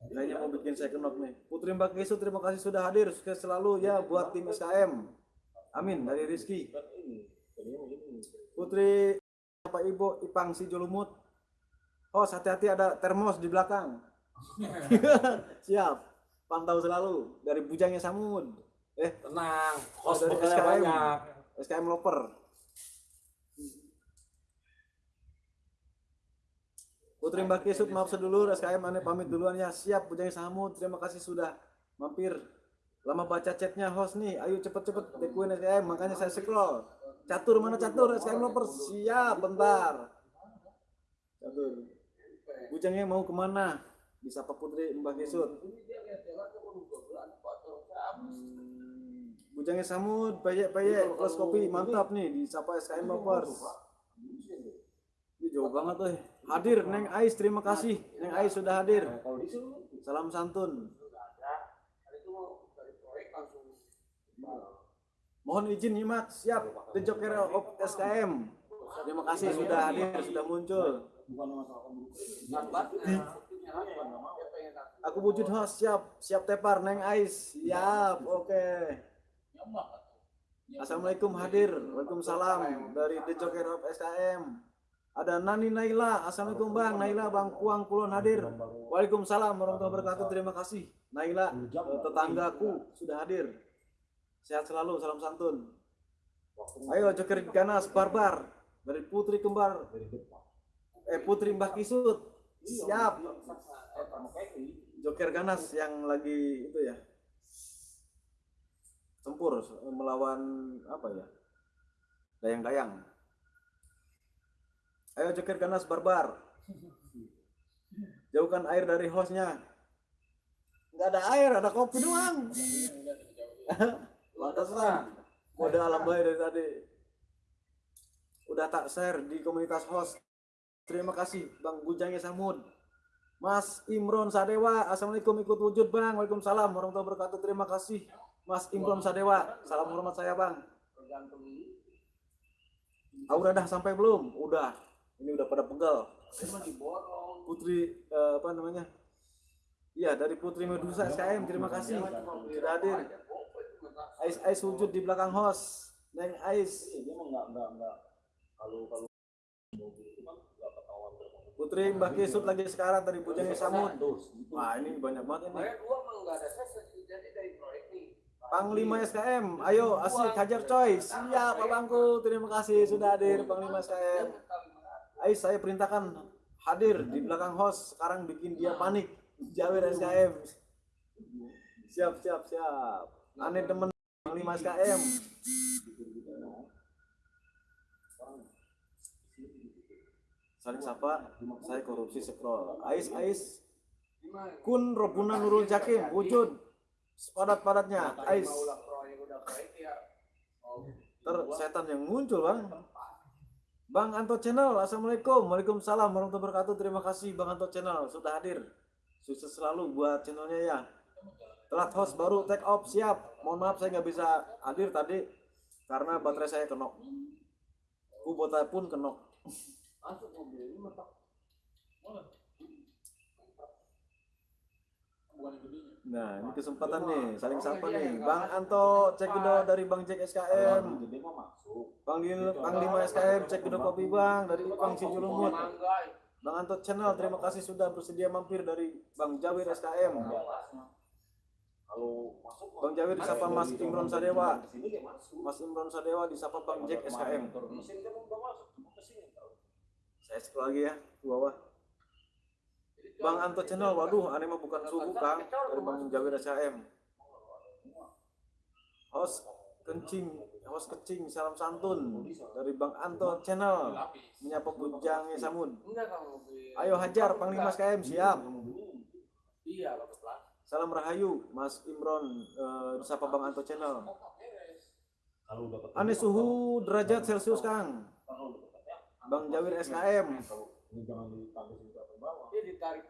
kayaknya mau bikin saya kenok nih Putri Mbak Kesut terima kasih sudah hadir sukses selalu ya buat tim SKM amin dari Rizky Putri apa Ibu Ipang Sijolumut Oh, hati-hati ada termos di belakang. [laughs] Siap. Pantau selalu dari bujangnya Samud. Eh, Tenang. Host dari bekalnya SKM. banyak. SKM Loper. Putri Mbak Kisut maaf sedulur SKM aneh pamit duluan ya. Siap bujangnya Samud. Terima kasih sudah mampir. Lama baca chatnya host nih. Ayo cepet-cepet dekuin SKM makanya saya scroll. Catur mana catur? SKM Loper siap bentar. Catur. Bujangnya mau ke mana? Bisa Pak Putri Mbak Kisut. Bujangnya Samud, payek-payek, plus kopi, mantap nih di Sapa SKM Bapers. Jauh banget tuh. Hadir Neng Ais, terima kasih. Neng Ais sudah hadir. Salam santun. Mohon izin nyimak, siap. The Joker of SKM. Terima kasih sudah hadir, sudah muncul. Aku wujud host, siap. Siap tepar, Neng Ais. Siap, oke. Atuh. Assalamualaikum hadir. Waalaikumsalam dari The Joker of SKM. Ada Nani Naila. Assalamualaikum Bang. Naila Bang Kuang Kulon hadir. Waalaikumsalam warahmatullahi wabarakatuh. Terima kasih. Naila eh, tetanggaku sudah hadir. Sehat selalu. Salam santun. Ayo Joker Ganas Barbar dari Putri Kembar. Eh Putri Mbah Kisut. Siap. Joker Ganas yang lagi itu ya. Tempur eh, melawan apa ya? Dayang-dayang. Ayo Joker Ganas Barbar. Jauhkan air dari hostnya. Nggak ada air, ada kopi doang. Pantesan. Kode alam baik dari tadi. Udah tak share di komunitas host. Terima kasih Bang Bujangnya Samud. Mas Imron Sadewa, Assalamualaikum ikut wujud Bang. Waalaikumsalam warahmatullahi wabarakatuh. Terima kasih Mas Imron Sadewa. Salam hormat saya Bang. tergantung Ah, udah dah sampai belum? Udah. Ini udah pada pegal. Putri eh, apa namanya? Iya dari Putri Medusa SKM. Terima kasih sudah hadir. Ais Ais wujud di belakang host. Neng Ais. Putri Mbak Kisut lagi sekarang tadi bujangnya Samud. Wah ini banyak banget ini. Dari Panglima SKM, ayo asik hajar coy. Siap abangku, terima kasih sudah hadir Panglima SKM. Ais saya perintahkan hadir di belakang host. Sekarang bikin dia panik. Jawir SKM. Siap siap siap. Aneh temen Panglima SKM. Saling sapa, saya korupsi scroll. Ais Ais Kun Robuna Nurul Jakim wujud sepadat-padatnya Ais mau ulah proyek udah proyek ya oh, ter setan yang muncul bang Bang Anto Channel Assalamualaikum. Waalaikumsalam warahmatullahi wabarakatuh. Terima kasih Bang Anto Channel sudah hadir. Sukses selalu buat channelnya ya. Telat host baru take off. Siap. Mohon maaf saya nggak bisa hadir tadi Karena baterai saya kenok. Kubota pun kenok. Bukan. Nah ini kesempatan nih saling sapa nih. Bang Anto cek dari Bang Jack SKM Panggil Panglima SKM cek kopi Bang dari Bang Sijulumut manggai. Bang Anto Channel, terima kasih sudah bersedia mampir dari Bang Jawir SKM. Bang. Jawir disapa Mas Imron Sadewa. Mas Imron Sadewa disapa Bang Jack SKM. Saya scroll lagi ya ke bawah. Bang Anto Channel, waduh, aneh mah bukan suku Kang dari Bang Jawir SKM. Host kencing, host kecing, salam santun dari Bang Anto Channel. Menyapa bujangnya Samun. Ayo hajar Panglima SKM siap. iya Salam Rahayu, Mas Imron, eh, disapa Bang Anto Channel. Aneh suhu derajat Celcius Kang. Bang Jawir SKM. dia ditarik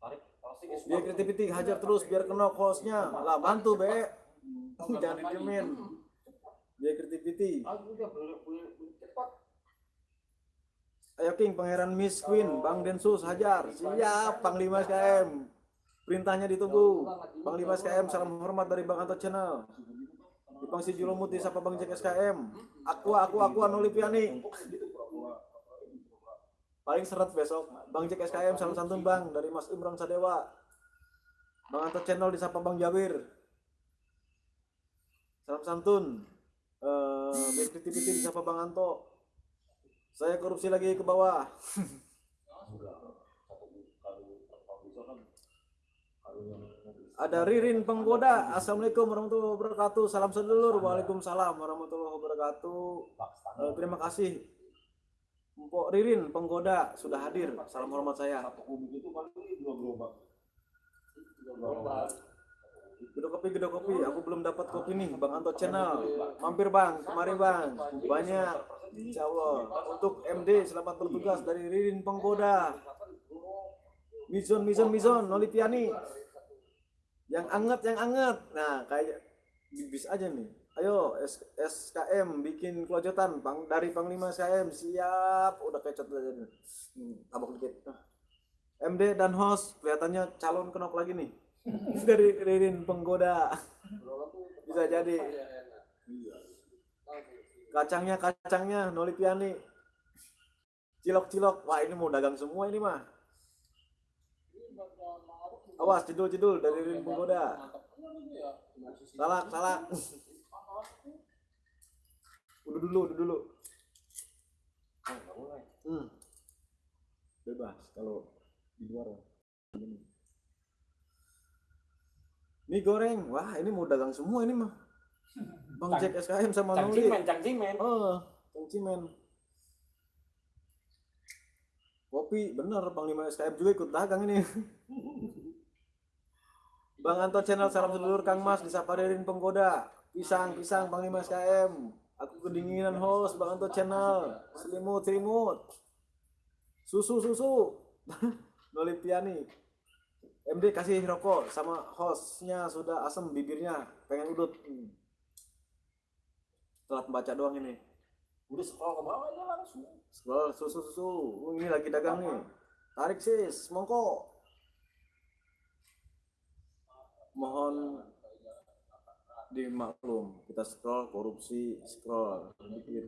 pakai Biar kreativiti hajar terus biar kena hostnya. Lah bantu be. Jangan didiemin. Biar aku cepat Ayo King, Pangeran Miss Queen, Bang Densus hajar. Siap, Panglima SKM. Perintahnya ditunggu. Panglima SKM, salam hormat dari Bang Anto Channel. Bang Si Julumut disapa Bang Jack SKM. Aqua, Aqua, Aqua, Nolipiani. Paling seret besok. Bang Jack SKM, salam santun Bang. Dari Mas Imron Sadewa. Bang Anto Channel disapa Bang Jawir. Salam santun. Eh, biar kreativiti disapa Bang Anto. Saya korupsi lagi ke bawah. [laughs] Ada Ririn Penggoda. Assalamualaikum warahmatullahi wabarakatuh. Salam sedulur. Waalaikumsalam warahmatullahi wabarakatuh. Eh, terima kasih. Mpok Ririn Penggoda sudah hadir. Salam hormat saya. Gedok kopi, gedok kopi. Aku belum dapat kopi nih, Bang Anto Channel. Mampir Bang, kemari Bang. Banyak. Insya Allah. Untuk MD, selamat bertugas dari Ririn Penggoda. Mizon, Mizon, Mizon, Nolipiani. Yang anget, yang anget. Nah, kayak bis aja nih. Ayo SKM bikin kelojotan Pang dari Panglima SKM siap. Udah kecot aja nih. Hmm, tabok dikit. MD dan host kelihatannya calon kenok lagi nih. [laughs] Dari Ririn Penggoda. Bisa jadi. Kacangnya kacangnya Noli Piani cilok cilok. Wah ini mau dagang semua ini mah. Awas jedul jedul dari Ririn Penggoda. Salak salak [laughs] udah dulu udah dulu. Hmm. bebas kalau di luar Ini. mie goreng. Wah ini mau dagang semua ini mah. Bang Jack SKM sama Noli Cangcimen, cangcimen. oh cangcimen kopi bener Panglima SKM juga ikut dagang ini. [laughs] Bang Anton channel salam sedulur Kang Mas disapa Ririn Penggoda pisang pisang Panglima SKM aku kedinginan host Bang Anton channel. Selimut selimut. Susu susu. [laughs] Noli Piani. MD kasih rokok sama hostnya sudah asem bibirnya pengen udut. Hmm. telat baca doang ini. Udah scroll ke bawah aja langsung. scroll susu susu. Oh, ini lagi dagang nih. Tarik sis. Mongko. Mohon dimaklum. Kita scroll korupsi scroll. Mikir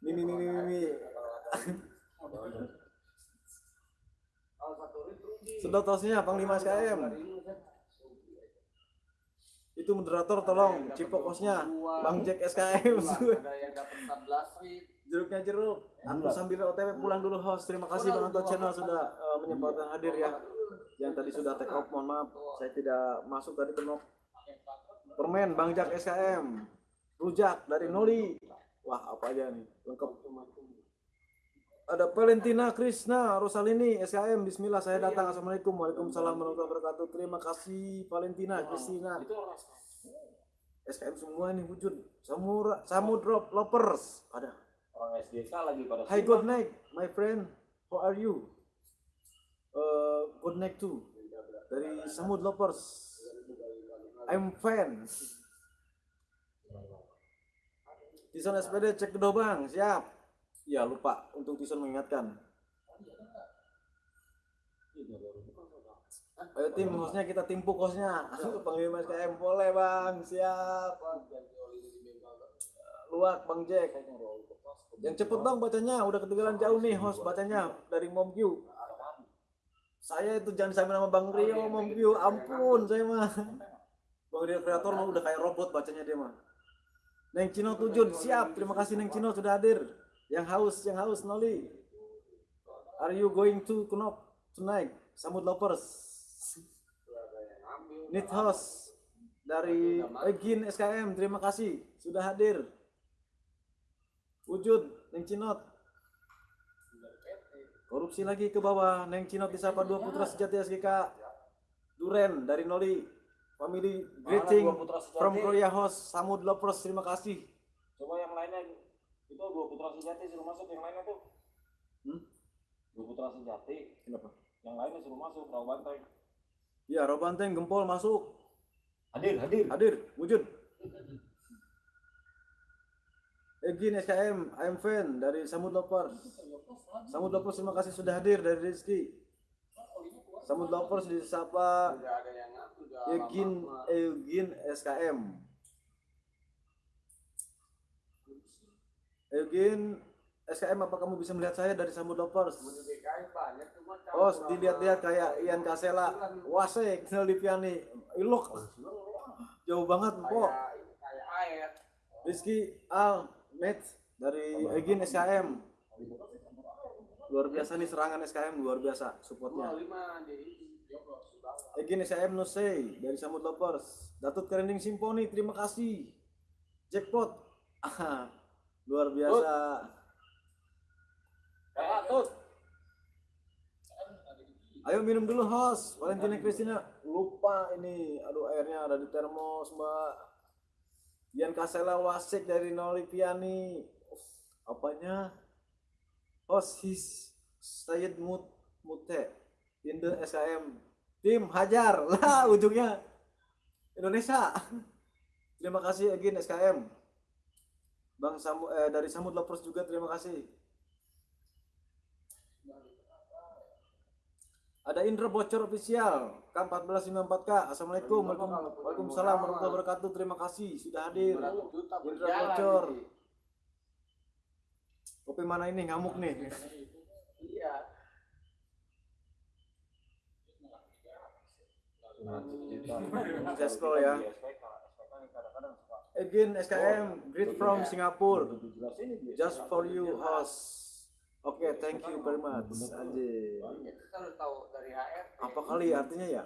ini ini ini ini sedot tosnya panglima SKM itu moderator tolong. Cipok kosnya. Bang Jack SKM ada yang dapat 14 rit jeruknya jeruk. Aku sambil otw pulang dulu host. Terima kasih bang Anton channel sudah eh, menyempatkan hadir ya. Yang tadi sudah take off mohon maaf. Saya tidak masuk tadi kenop permen bang Jack SKM rujak dari Noli. Wah apa aja nih? Lengkap. Ada Valentina Krishna Rosalini SKM Bismillah saya datang. Assalamualaikum. Waalaikumsalam warahmatullahi wabarakatuh. Terima kasih Valentina Kristina orang SKM semua ini wujud Samura Samudrop Lovers. Ada. Orang SDK lagi pada Hi good night my friend. How are you? Uh, good night too. Dari Samud Lovers I'm fan Tison SPD cek kedua bang. Siap. Ya lupa untuk Tison mengingatkan. Ayo tim hostnya kita timpuk hostnya [laughs] Panglima SKM boleh bang. Siap. Luak bang Jack. Yang cepet dong bacanya udah ketinggalan jauh nih host bacanya dari Mom Q. Saya itu jangan sampai nama Bang Rio Mom Q. Ampun saya mah Bang Rio kreator mah udah kayak robot bacanya dia mah. Neng Cino Tujun siap. Terima kasih Neng Cino sudah hadir. Yang haus yang haus Noli. Are you going to Knop tonight? Samud Lovers Need host dari Egin SKM terima kasih sudah hadir. Wujud Neng Cinot korupsi lagi ke bawah. Neng Cinot disapa dua putra sejati SGK Duren dari Noli family greeting from Korea host Samud Lovers terima kasih Coba yang lainnya itu dua putra sejati suruh masuk yang lainnya tuh. Hmm? Dua putra sejati, kenapa yang lainnya suruh masuk rawa bantai. ya Robanteng gempol masuk Hadir, hadir. hadir wujud Egin SKM I'm fan dari Samud Lovers Samud Lovers terima kasih sudah hadir dari Rizky Samud Lovers disapa udah ada yang Egin Egin SKM Egin SKM apa kamu bisa melihat saya dari Samud Lovers Oh dilihat-lihat kayak Ian Kasela. Wasek Lipiani Ilok. Jauh banget kok Rizky Al Met dari Egin SKM luar biasa nih serangan SKM luar biasa supportnya lima di ini joblos di bawah Egin SKM Nusei dari Samud Lovers Datut Kerending Simponi terima kasih Jackpot Ah, [laughs] luar biasa tuh. Ayo minum dulu host. Valentina Christina lupa ini. Aduh airnya ada di termos mbak. Dian Kasela Wasik dari Nolipiani. Apanya? Host his Sayed Mut Mute in the SKM. Tim Hajar [laughs] lah ujungnya Indonesia. Terima kasih again SKM. Bang Samu eh, dari Samud Lovers juga terima kasih. Ada Indra Bocor official K1454K. Assalamualaikum. Waalaikum- Waalaikumsalam warahmatullahi wabarakatuh. Terima kasih sudah hadir. Indra Bocor. Kopi mana ini ngamuk nih? Iya. Scroll ya. Again SKM greet from Singapore. Just for you host. Oke, thank you very much. Apa kali artinya ya?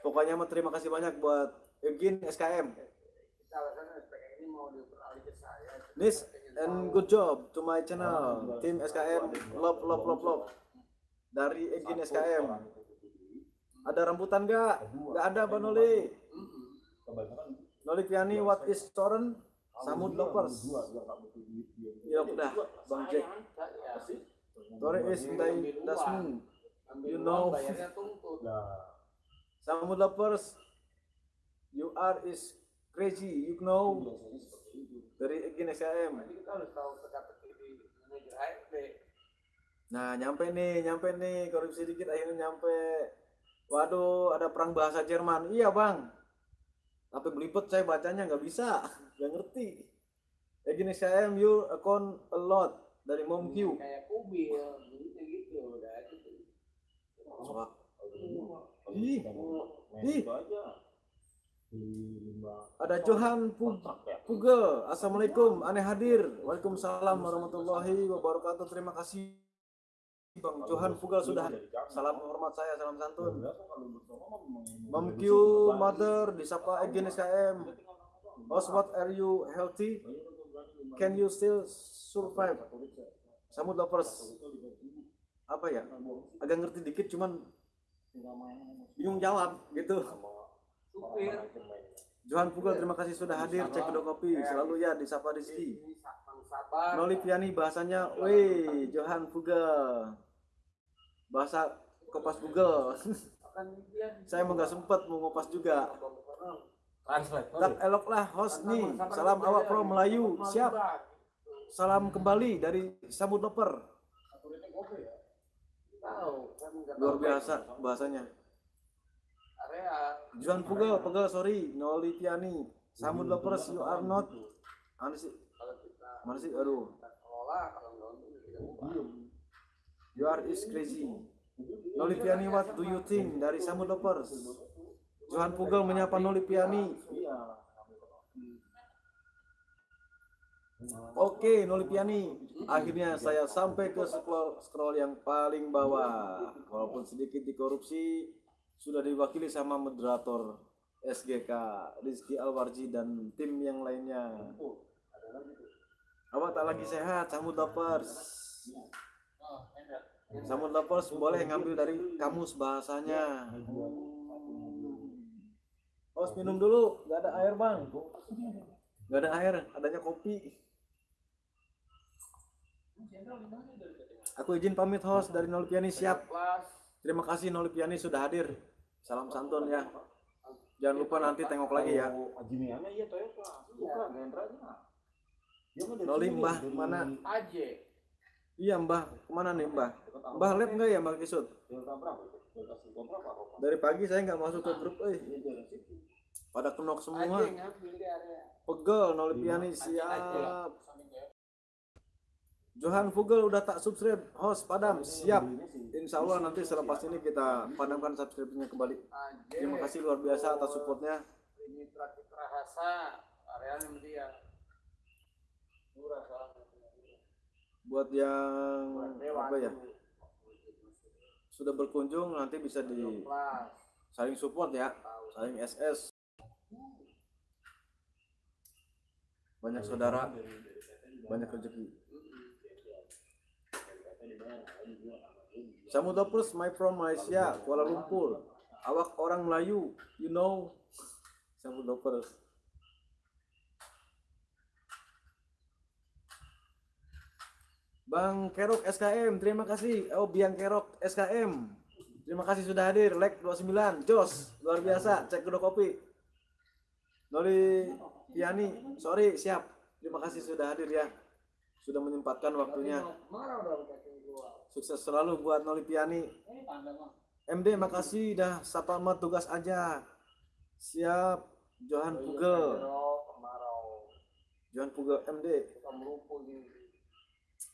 Pokoknya terima kasih banyak buat again SKM. This and good job to my channel. Tim SKM love love love love. Dari again SKM. Ada rambutan gak? Gak ada Bang Noli. Noli Piani what is Toren? Samud lovers. Ya udah, Bang Jack. Tore is Dai Dasmin. You know. Samud lovers. You are is crazy, you know. Dari again SKM. Jadi kita harus tahu teka-teki di manajer HRD. Nah, nyampe nih, nyampe nih, korupsi dikit akhirnya nyampe. Waduh, ada perang bahasa Jerman. Iya, Bang. Tapi belipet saya bacanya nggak bisa, [laughs] nggak ngerti. Ya gini, saya you account a lot dari Mom Q. Kayak kubil, gitu gitu. Udah gitu. Suka. Ih, ih. Ada Johan Pug Pugel. Assalamualaikum, aneh hadir. Waalaikumsalam warahmatullahi wabarakatuh. Terima kasih. Bang Johan Pugel sudah hadir. Salam hormat saya, salam santun. Q Mother disapa again SKM. Host, what are you healthy? Can you still survive? Samud lovers. Apa ya? Agak ngerti dikit cuman bingung jawab gitu. Johan Pugel terima kasih sudah hadir cek kedua kopi selalu ya disapa Rizky. Sabar. Noli Piani bahasanya, weh Johan Pugel. Bahasa kopas Google. Saya mau nggak sempet mau ngopas juga. Translate. Tak elok lah host nih. Salam awak pro Melayu. Siap. Salam kembali dari Samud Loper. Tahu kan Luar biasa bahasanya. area Johan Pugel, Pugel sorry. Noli Piani. Samud Lovers you are not. Kita Mana sih? Aduh. You are is crazy. Noli Piani, what do you think dari Samud Lovers? Johan Pugel menyapa Noli Piani. Oke, Noli Piani. Akhirnya saya sampai ke scroll, scroll yang paling bawah. Walaupun sedikit dikorupsi, sudah diwakili sama moderator SGK Rizky Alwarji dan tim yang lainnya. Apa tak lagi sehat, Samud Lovers? Samud Lovers boleh ngambil dari kamus bahasanya. Host minum dulu, nggak ada air bang. Nggak ada air, adanya kopi. Aku izin pamit host dari Nolipiani siap. Kelas Terima kasih Nolipiani sudah hadir. Salam santun ya. Jangan lupa nanti tengok lagi ya. Jimiannya iya Toyota. Bukan Gendra-nya. Dia mah dari Noli sini, mbah dari mana? aja. Iya mbah, ke mana nih mbah? Mbah lab nggak ya mbah Kisut? Dari pagi saya nggak masuk ke grup, eh. Iya. Pada kenok semua. ngambil di area. Pegel Nolipiani siap. Johan Vogel udah tak subscribe host padam siap Insya Allah nanti selepas ini kita padamkan subscribe-nya kembali terima kasih luar biasa atas supportnya Ini terakhir rasa areanya sama dia. Murah soalnya. Buat yang apa ya? sudah berkunjung nanti bisa di saling support ya. Saling SS banyak saudara. Banyak rezeki. Samudra Plus, my from Malaysia, Kuala Lumpur. Awak orang Melayu, you know. Samudra Plus. Bang Kerok SKM, terima kasih. Oh, Biang Kerok SKM. Terima kasih sudah hadir. Like 29. Jos, luar biasa. Cek kedua kopi. Noli Piani, sorry, siap. Terima kasih sudah hadir ya. Sudah menyempatkan waktunya. Sukses selalu buat Noli Piani. MD makasih dah sapa tugas aja. Siap. Johan Pugel. Johan Pugel MD.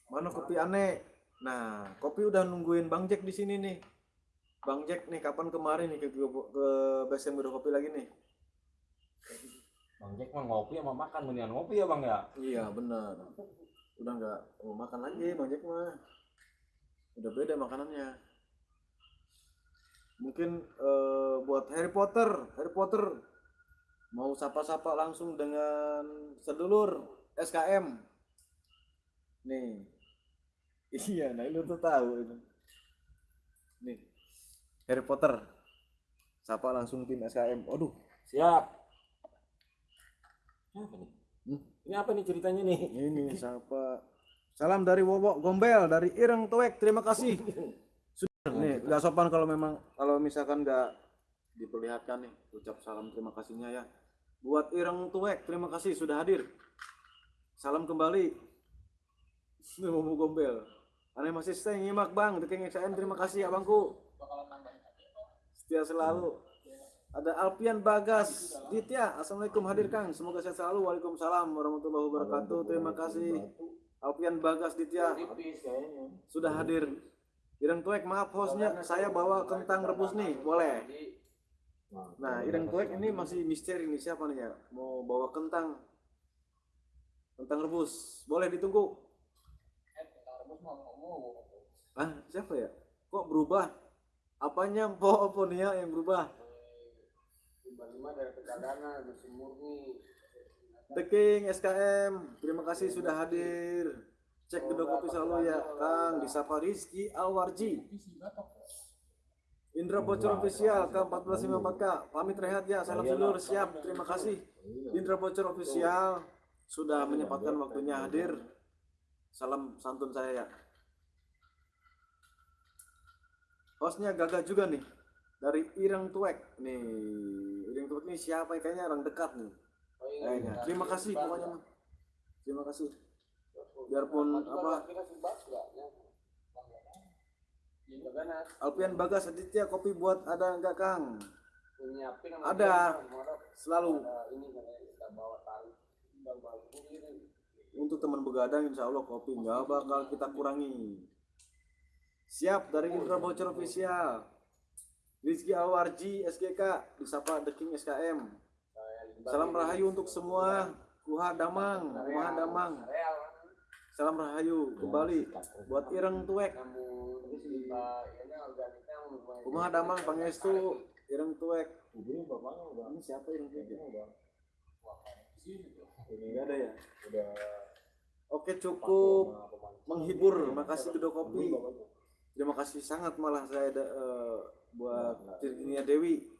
Mana kopi aneh? Nah, kopi udah nungguin Bang Jack di sini nih. Bang Jack nih kapan kemarin nih ke ke, ke BSM udah kopi lagi nih? Bang Jack mah ngopi sama makan mendingan ngopi ya bang ya. Iya benar. Udah nggak mau makan lagi Bang Jack mah. Udah beda makanannya. Mungkin eh, buat Harry Potter, Harry Potter mau sapa-sapa langsung dengan sedulur SKM. Nih. Iya, nah lu tuh tahu itu. Nih. Harry Potter. Sapa langsung tim SKM. Aduh, Siap. Ini apa nih? Hmm? Ini apa nih ceritanya nih? Ini siapa? Salam dari Wowo Gombel dari Ireng Tuek. Terima kasih. [laughs] Sudah nih, nggak sopan kalau memang kalau misalkan nggak diperlihatkan nih ucap salam terima kasihnya ya. Buat Ireng Tuek, terima kasih sudah hadir. Salam kembali. Ini Wowo Gombel. Aneh masih stay nyimak bang, Deking XM terima kasih abangku. Kok. Setia selalu. Ada Alpian Bagas Ditya, Assalamualaikum hadir Kang. Semoga sehat selalu. Waalaikumsalam warahmatullahi wabarakatuh. Terima kasih. Alpian Bagas Ditya sudah hadir. Ireng Tuek, maaf hostnya saya bawa kentang rebus nih, boleh. Nah, Ireng Tuek ini masih misteri nih siapa nih ya? Mau bawa kentang. Kentang rebus, boleh ditunggu. Eh, kita rebus mah ngomong. Ah, siapa ya? Kok berubah? Apanya po apa nih ya yang berubah? Lima-lima dari pecadangan masih murni. The King SKM, terima kasih sudah hadir. Cek kedua kopi selalu ya, Kang. Disapa Rizky Alwarji. Indra Bocor Official K1454K. Pamit rehat ya, salam sedulur siap. Terima kasih. Indra Bocor Official sudah menyempatkan waktunya hadir. Salam santun saya ya. Hostnya gagah juga nih dari Ireng Tuek nih. Ireng Tuek ini siapa? Kayaknya orang dekat nih. Oh, iya, iya. Terima kasih pokoknya mah. Terima kasih. Biarpun apa nggak? Ya. Jadi Pecadangan. Alpian Bagas Aditya kopi buat ada enggak Kang? Nyiapin Ada. Selalu Ada ini katanya kita bawa tali. Bang bagus ini. Untuk teman begadang insya Allah kopi nggak bakal kita kurangi. Siap dari Indra Bocor Official. Rizky Alwarji SGK disapa The King SKM. Salam rahayu untuk semua. Kuha Damang, Kuha Damang. Salam rahayu kembali buat Ireng lumayan. Kumaha Damang Pangestu Ireng Tuek. Ini siapa Ireng Tuek? Ini ada ya. udah Oke cukup menghibur. Makasih kedua kopi. Terima kasih sangat malah saya ada, eh, buat Virginia Dewi.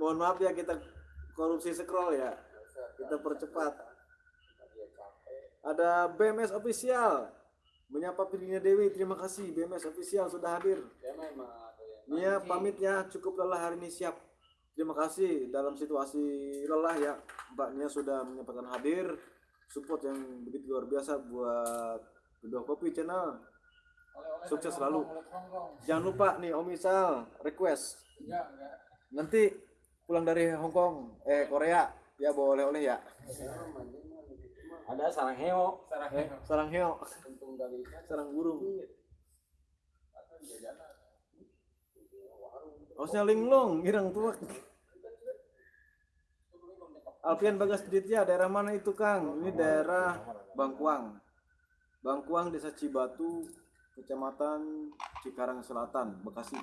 Mohon maaf ya kita korupsi scroll ya. Kita percepat. Ada BMS official menyapa Virginia Dewi. Terima kasih BMS official sudah hadir. Ya Nia pamit ya, cukup lelah hari ini siap. Terima kasih dalam situasi lelah ya, Mbak Nia sudah menyempatkan hadir. Support yang begitu luar biasa buat kedua kopi channel. Oleh-oleh Sukses dari selalu. Oleh. Jangan lupa nih Om Isal request enggak. nanti pulang dari Hong Kong, eh Korea ya bawa oleh-oleh ya. ada sarang heo. Sarang sarang heo, sarang burung. atau jajanan. Hostnya linglung, irang tuak. Alfian Bagas Ditya, daerah mana itu Kang? Ini daerah Bangkuang. Bangkuang, Desa Cibatu, Kecamatan Cikarang Selatan, Bekasi.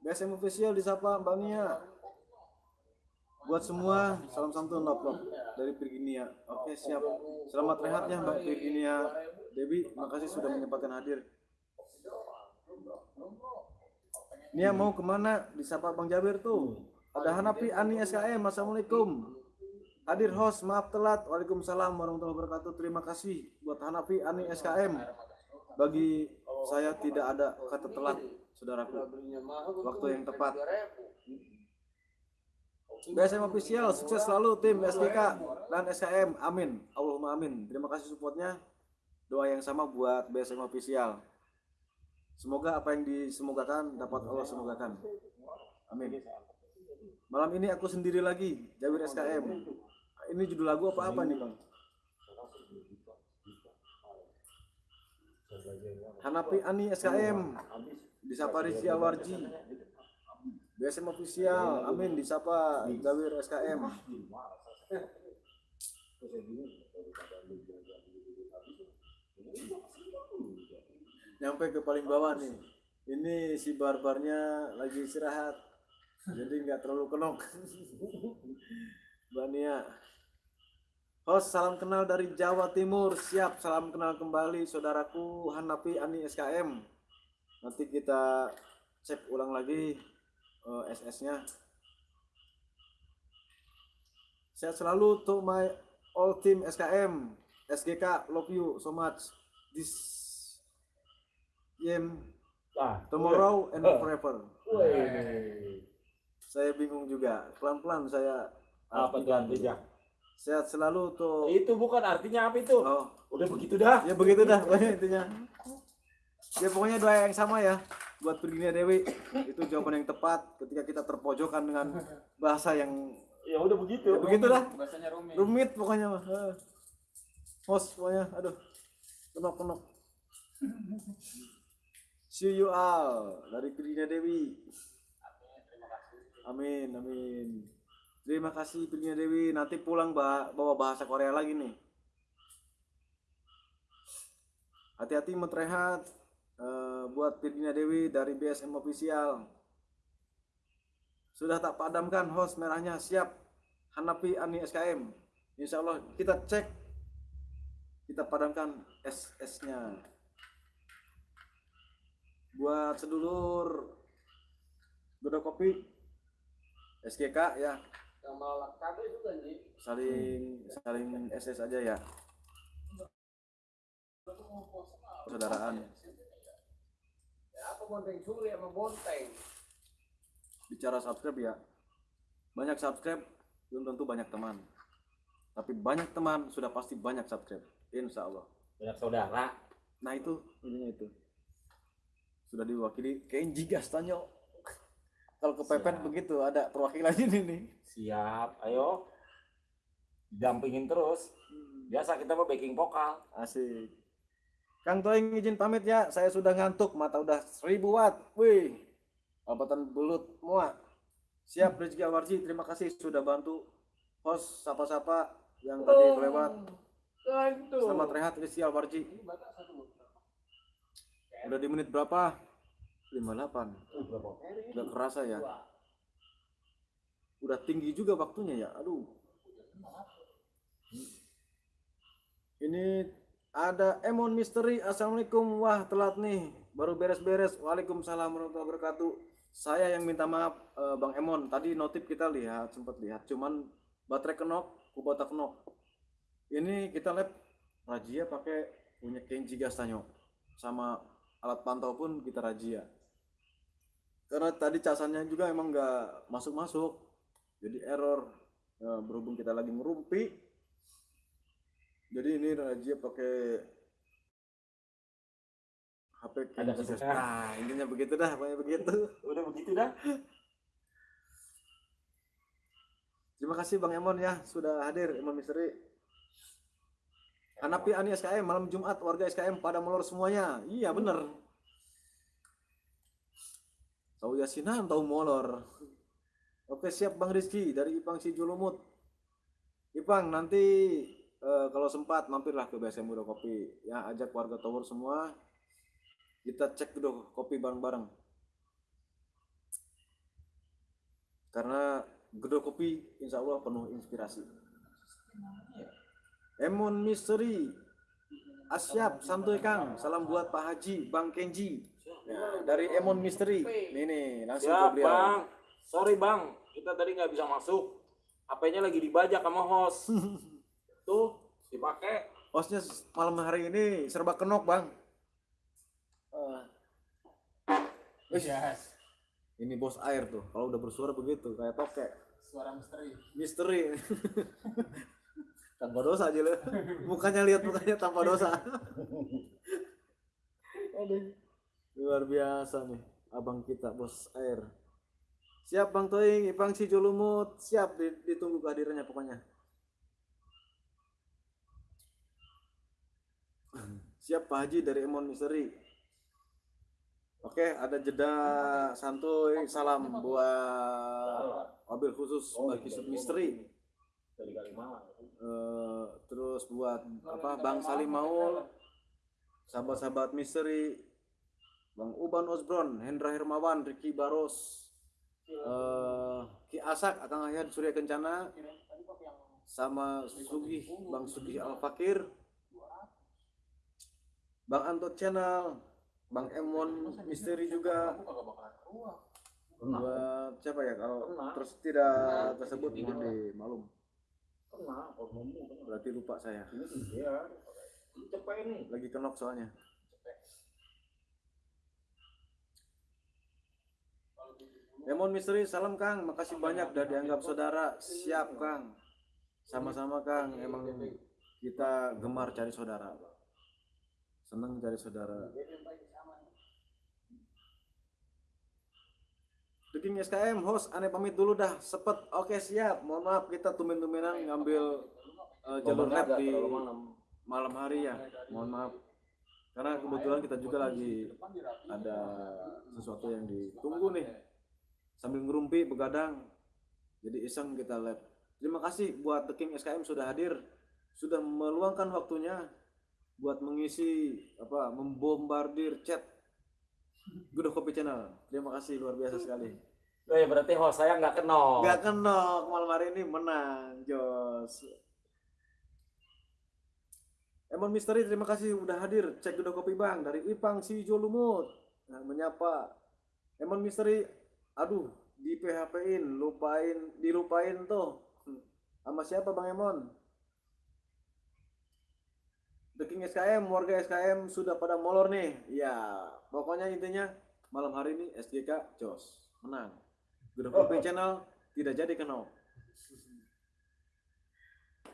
BSM official disapa Mbak Nia. Buat semua, salam santun lop dari Virginia. Oke siap. Selamat rehatnya Mbak Virginia Dewi. Makasih sudah menyempatkan hadir. Nia mau ke mana? Disapa Bang Jabir tuh. Ada Hanapi Ani SKM. Assalamualaikum. Hadir host, maaf telat. Waalaikumsalam warahmatullahi wabarakatuh. Terima kasih buat Hanapi Ani SKM. Bagi saya tidak ada kata telat, saudaraku. Waktu yang tepat. BSM official, sukses selalu tim SGK dan SKM. Amin. Allahumma amin. Terima kasih supportnya. Doa yang sama buat BSM official. Semoga apa yang disemogakan dapat Allah semogakan. Amin. Malam ini aku sendiri lagi, Jawir SKM. Ini judul lagu apa apa nih bang? Hanapi Ani SKM, disapa Rizky Alwarji. BSM official, amin disapa Jawir SKM. Nyampe ke paling bawah nih. Ini si barbarnya lagi istirahat. Jadi nggak terlalu kenok. Mbak Nia. Host, salam kenal dari Jawa Timur. Siap, salam kenal kembali saudaraku Hanapi Ani SKM. Nanti kita cek ulang lagi eh, SS-nya. Sehat selalu to my all team SKM. SGK, love you so much. This game Ah, tomorrow and Eh. forever. Saya bingung juga. Pelan-pelan saya Apa tuh artinya? sehat selalu tuh. Itu bukan artinya apa itu? Oh, Udah begitu dah. ya begitu dah pokoknya intinya. Ya pokoknya doa yang sama ya buat Virginia Dewi. Itu jawaban yang tepat ketika kita terpojokan dengan bahasa yang Ya udah begitu. ya begitu dah. Bahasanya rumit. Rumit pokoknya mah. Eh. Hos pokoknya aduh. Kenok kenok. See you all dari Virginia Dewi. Amin, amin. Terima kasih Virginia Dewi. Nanti pulang ba- bawa bahasa Korea lagi nih. Hati-hati metrehat eh, buat Virginia Dewi dari BSM Official. Sudah tak padamkan host merahnya siap. Hanapi Ani SKM. Insya Allah kita cek. Kita padamkan SS-nya. Buat sedulur. Godo Kopi. SGK ya. Kabel juga nih. saling saling SS aja ya. Persaudaraan. Ya, apa bonteng suri sama bonteng. bicara subscribe ya. Banyak subscribe belum tentu banyak teman. Tapi banyak teman sudah pasti banyak subscribe. Insya Allah. Banyak saudara. nah itu intinya itu sudah diwakili. Kenji Gastanyo kalau kepepet Siap. begitu ada perwakilan ini nih. Siap, ayo. Dampingin terus. Biasa kita mau backing vokal. asik. Kang Toing izin pamit ya. Saya sudah ngantuk. Mata udah seribu watt. Wih. Albatan belut muak. Siap Rizky Awarji. Terima kasih sudah bantu. Host sapa-sapa yang tadi Nah, itu. selamat rehat Rizky Awarji udah di menit berapa? 58 udah kerasa ya? Udah tinggi juga waktunya ya? Aduh. Ini ada Emon Misteri. Assalamualaikum. Wah telat nih. Baru beres-beres. Waalaikumsalam warahmatullahi wabarakatuh. Saya yang minta maaf eh, Bang Emon. Tadi notif kita lihat sempat lihat. Cuman baterai kenok kubota kenok. Ini kita lab rajia pakai punya Kenji Gastanyo sama alat pantau pun kita rajia. Karena tadi casannya juga emang nggak masuk-masuk. Jadi error. Ya, berhubung kita lagi ngerumpi. Jadi ini rajia pakai HP Ada nah intinya begitu dah pokoknya begitu. [laughs] Udah begitu dah. terima kasih Bang Emon ya sudah hadir Emon Misteri Hanapi Ani SKM malam Jumat warga SKM pada molor semuanya. Iya bener. Tahu yasinan tahu molor. Oke siap Bang Rizky dari Ipang Sijulumut. Ipang nanti eh, kalau sempat mampirlah ke BSM Muda Kopi. Ya ajak warga Tower semua. Kita cek dulu kopi bareng-bareng. Karena Gedok kopi insya Allah penuh inspirasi. Emon Mystery Asyap santuy Kang salam buat Pak Haji Bang Kenji Ya, dari Emon Mystery nih nih langsung ke Siap beliau bang. Sorry bang, kita tadi nggak bisa masuk. HP-nya lagi dibajak sama host. [laughs] Tuh, dipakai. hostnya malam hari ini serba kenok bang Eh, wih, Yes. ini bos air tuh kalau udah bersuara begitu kayak tokek Suara misteri. misteri [laughs] tanpa dosa aja lo mukanya lihat mukanya tanpa dosa. Aduh. luar biasa nih abang kita bos air. Siap bang Toing Ipang si Jolumut siap di- ditunggu kehadirannya pokoknya. Siap Pak Haji dari Emon Misteri oke ada jeda santuy. Salam buat mobil khusus bagi sub misteri Eh, terus buat apa Bang Salim Maul sahabat-sahabat misteri Bang Uban Osbron Hendra Hermawan Ricky Baros eh, Ki Asak Akang Ayat Surya Kencana sama Sugih Bang Sugih Al Fakir Bang Anto Channel Bang Emon Misteri juga. Buat siapa ya kalau terus tidak tersebut mohon dimaklum Kena, kalau ngomong kena. berarti lupa saya. Ini iya. Ini cepet ini. lagi kenok soalnya. Emon Misteri salam Kang. Makasih banyak udah dianggap saudara. Siap Kang. Sama-sama Kang. Emang kita gemar cari saudara seneng cari saudara King SKM host aneh pamit dulu dah. Sepet. Oke siap. Mohon maaf kita tumen-tumenan ngambil eh, jalur agak di malam. hari ya. Mohon maaf. Karena kebetulan kita juga lagi ada sesuatu yang ditunggu nih. Sambil ngerumpi begadang. Jadi iseng kita lab. Terima kasih buat The King SKM sudah hadir. Sudah meluangkan waktunya buat mengisi apa membombardir chat Good Kopi Channel. Terima kasih luar biasa sekali Eh, berarti host saya nggak kenal. Gak kenok malam hari ini menang Jos. Emon Misteri terima kasih udah hadir. Cek udah kopi bang dari Ipang si Jolumut nah, menyapa. Emon Misteri aduh di PHP in lupain dilupain tuh. Hmm. sama siapa bang Emon? The King SKM warga SKM sudah pada molor nih. Ya pokoknya intinya malam hari ini SGK Jos menang Grup Kopi Channel tidak jadi kenal.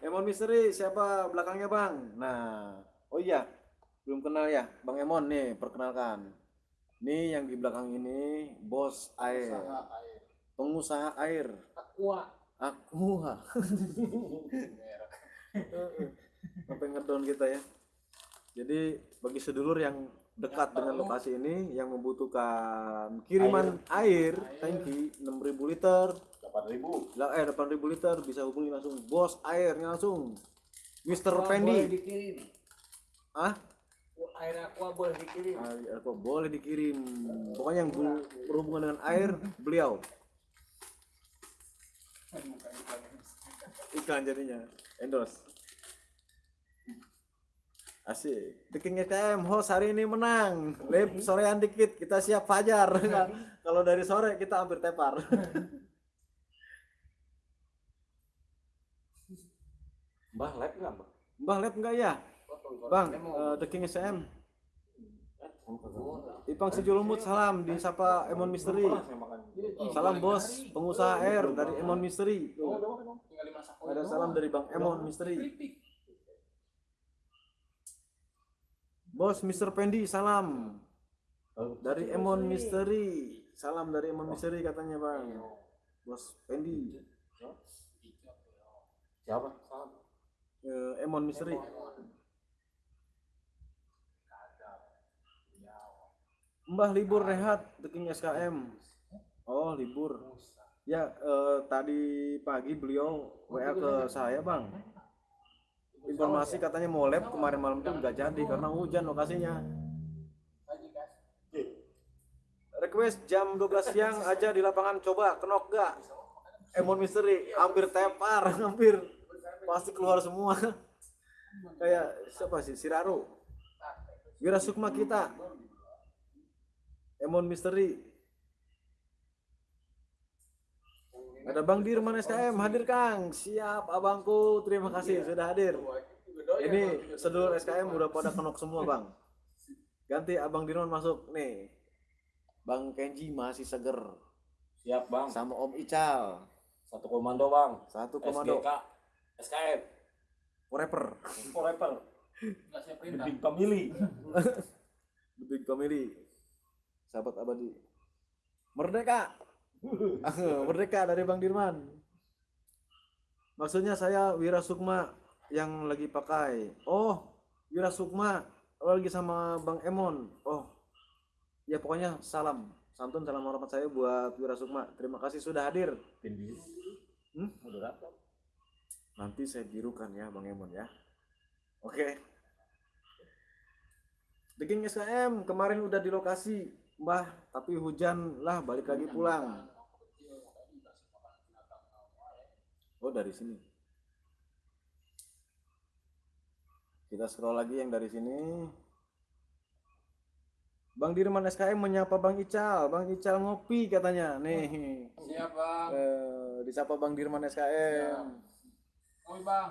Emon Misteri siapa belakangnya bang? Nah, oh iya belum kenal ya, Bang Emon nih perkenalkan. Nih yang di belakang ini bos air, Usaha air. pengusaha air. Aqua. Merek. [laughs] sampai ngedon kita ya. Jadi bagi sedulur yang dekat dengan lokasi ini yang membutuhkan kiriman air, tangki 6000 liter. 8000. lah eh 8000 liter bisa hubungi langsung. Bos airnya langsung. Mr. Aqua Pendi Boleh dikirim. ah Air aqua boleh dikirim. air kok boleh dikirim. Pokoknya yang ber- berhubungan dengan air beliau. [laughs] Iklan jadinya. Endorse asik. The King SKM host hari ini menang. Lip sorean dikit kita siap fajar. [laughs] Kalau dari sore kita hampir tepar. [laughs] Mbah lab nggak mbah? bang lep enggak ya? Bang eh, The King kagak. Ipang Sejulumut salam. Di Sapa Emon Misteri. Salam bos, pengusaha air dari Emon Misteri. Ada salam dari Bang Emon Misteri. Bos Mr. Pendi salam dari Emon Misteri. Salam dari Emon Misteri katanya Bang. Bos Pendi. Siapa? Eh, Emon Misteri. Mbah libur rehat The King SKM. Oh libur. Ya eh, tadi pagi beliau WA ke saya bang. Informasi katanya mau lab kemarin malam tuh nggak jadi karena hujan lokasinya. Request jam 12 siang aja di lapangan coba kenok gak? Emon Misteri hampir tepar, [laughs] hampir pasti keluar semua. Kayak siapa sih? Siraro. Wira Sukma kita. Emon Misteri. Ada Bang Dirman SKM hadir Kang. Siap abangku, terima kasih sudah hadir. Ini sedulur SKM udah pada kenok semua Bang. Ganti Abang Dirman masuk nih. Bang Kenji masih seger Siap bang. sama Om Ical. Satu komando bang. Satu komando SGK. SKM. rapper. Forever. Nggak siap perintah. Family. [laughs] The Big Family. Sahabat abadi. Merdeka. [laughs] Merdeka dari Bang Dirman. Maksudnya saya Wira Sukma yang lagi pakai. Oh, Wira Sukma oh, lagi sama Bang Emon. Oh. Ya pokoknya salam. Santun salam hormat saya buat Wira Sukma. Terima kasih sudah hadir. Hmm? Nanti saya birukan ya Bang Emon ya. Oke. King SKM kemarin udah di lokasi, Mbah, tapi hujan lah balik lagi pulang. Oh, dari sini. Kita scroll lagi yang dari sini. Bang Dirman SKM menyapa Bang Ical, Bang Ical ngopi katanya. Nih, Siap bang. eh, disapa Bang Dirman SKM. Oi bang.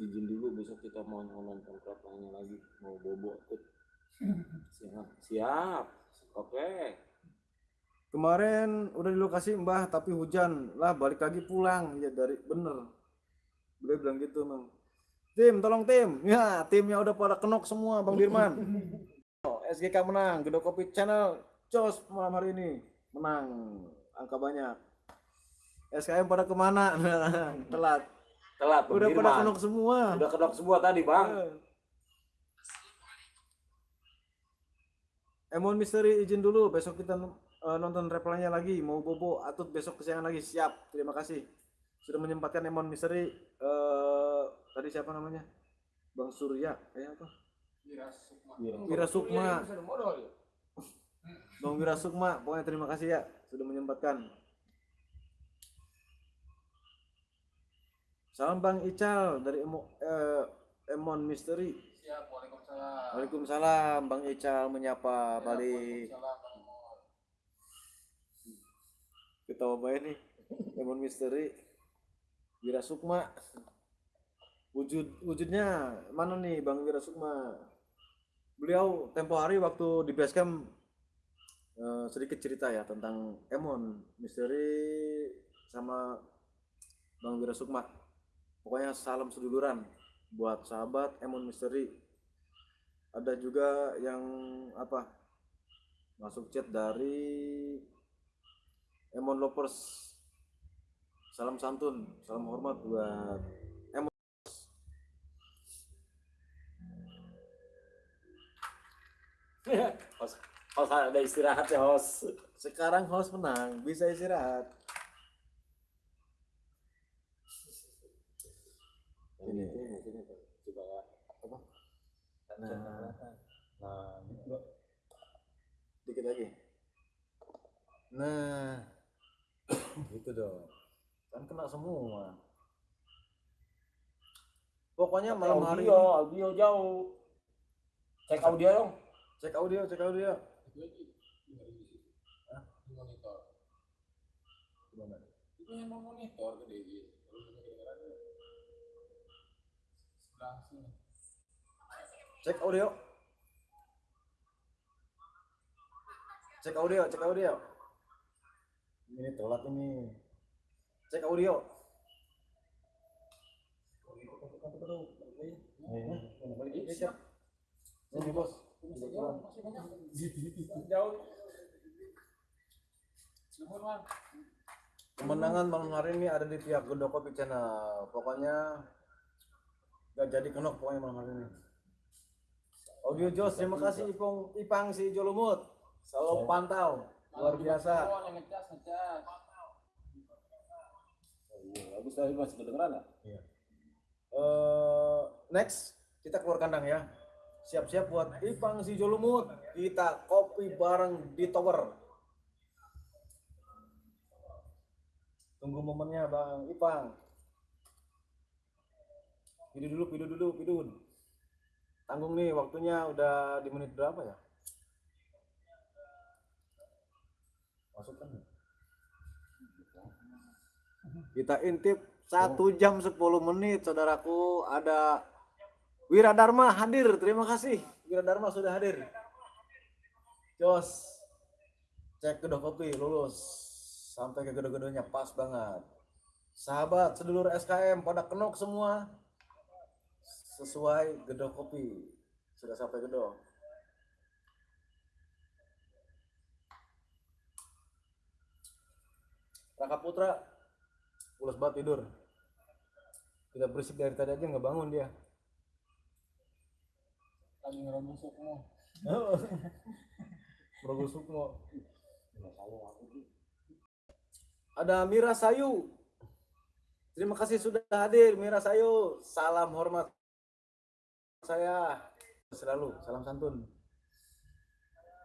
Izin dulu besok kita mau nonton programnya lagi. Mau bobo ikut. [laughs] Siap. Siap. Oke. Kemarin udah di lokasi Mbah tapi hujan lah balik lagi pulang ya dari bener. Beliau bilang gitu emang. Tim tolong tim. Ya timnya udah pada kenok semua Bang Dirman. [laughs] Oh, SGK menang. Gedo Kopi Channel Jos malam hari ini menang angka banyak. SKM pada ke mana? [laughs] Telat. Telat. Bang Udah pada Dirman. kenok semua. Udah kenok semua tadi bang. Eh. Emon Misteri izin dulu besok kita eh, nonton replaynya lagi. Mau bobo atut besok kesiangan lagi. Siap. Terima kasih. Sudah menyempatkan Emon Misteri. Eh tadi siapa namanya? Bang Surya. Kayak apa? Wira Sukma. Wira. Sukma. Iya, ya. [laughs] Bang Wira Sukma pokoknya terima kasih ya. Sudah menyempatkan. Salam Bang Ical dari Emo, eh, Emon Misteri. Siap. Waalaikumsalam. Waalaikumsalam Bang Ical. Menyapa balik. Waalaikumsalam Bang Imon. Ketawa baik nih. Emon Misteri Wira Sukma. Wujud wujudnya mana nih Bang Wira Sukma? Beliau tempo hari waktu di basecamp eh, sedikit cerita ya tentang Emon Misteri sama Bang Wira Sukma. Pokoknya salam seduluran buat sahabat Emon Misteri. Ada juga yang apa masuk chat dari Emon Lovers salam santun salam hormat buat Emon [laughs] Host, host ada istirahat ya host. sekarang host menang bisa istirahat Ini mungkin coba ya. Apa? Nah. Nah, gitu. dikit lagi nah gitu dong kan kena semua pokoknya malam hari audio, audio jauh. Cek audio dong. cek audio cek audio Itu lagi. Dengar di situ. Hah? Di monitor. gimana Itu yang mau monitor gede gitu. Terus ini kedengerannya. Sebelah sini. cek audio cek audio cek audio ini telat ini. Cek audio. Ini bos kemenangan malam hari ini ada di pihak Gedok Kopi Channel. Pokoknya gak jadi kenok pokoknya malam hari ini. Audio Jos terima kasih Ipong. Ipang si Jolumut. Selalu pantau luar biasa Oh, ngecas, ngecas. Bagus tadi masih kedengeran nggak? Eh, next kita keluar kandang ya siap-siap buat Ipang si Jolumut kita kopi bareng di tower Tunggu momennya Bang Ipang. Pidu dulu, pidu dulu, pidun. Tanggung nih waktunya udah di menit berapa ya? Masukkan. Kita intip satu jam 10 menit saudaraku. Ada Wira Dharma hadir. Terima kasih. Wira Dharma sudah hadir. Jos cek kedok kopi lulus. Sampai ke gedung-gedungnya pas banget. Sahabat sedulur SKM pada kenok semua. Sesuai gedok kopi. Sudah sampai gedok Raka Putra pulas banget tidur. Kita berisik dari tadi aja nggak bangun dia. Lagi ngeromong sukmo. [laughs] Progo Sukmo. Ada Mira Sayu. Terima kasih sudah hadir Mira Sayu. Salam hormat saya. Selalu salam santun.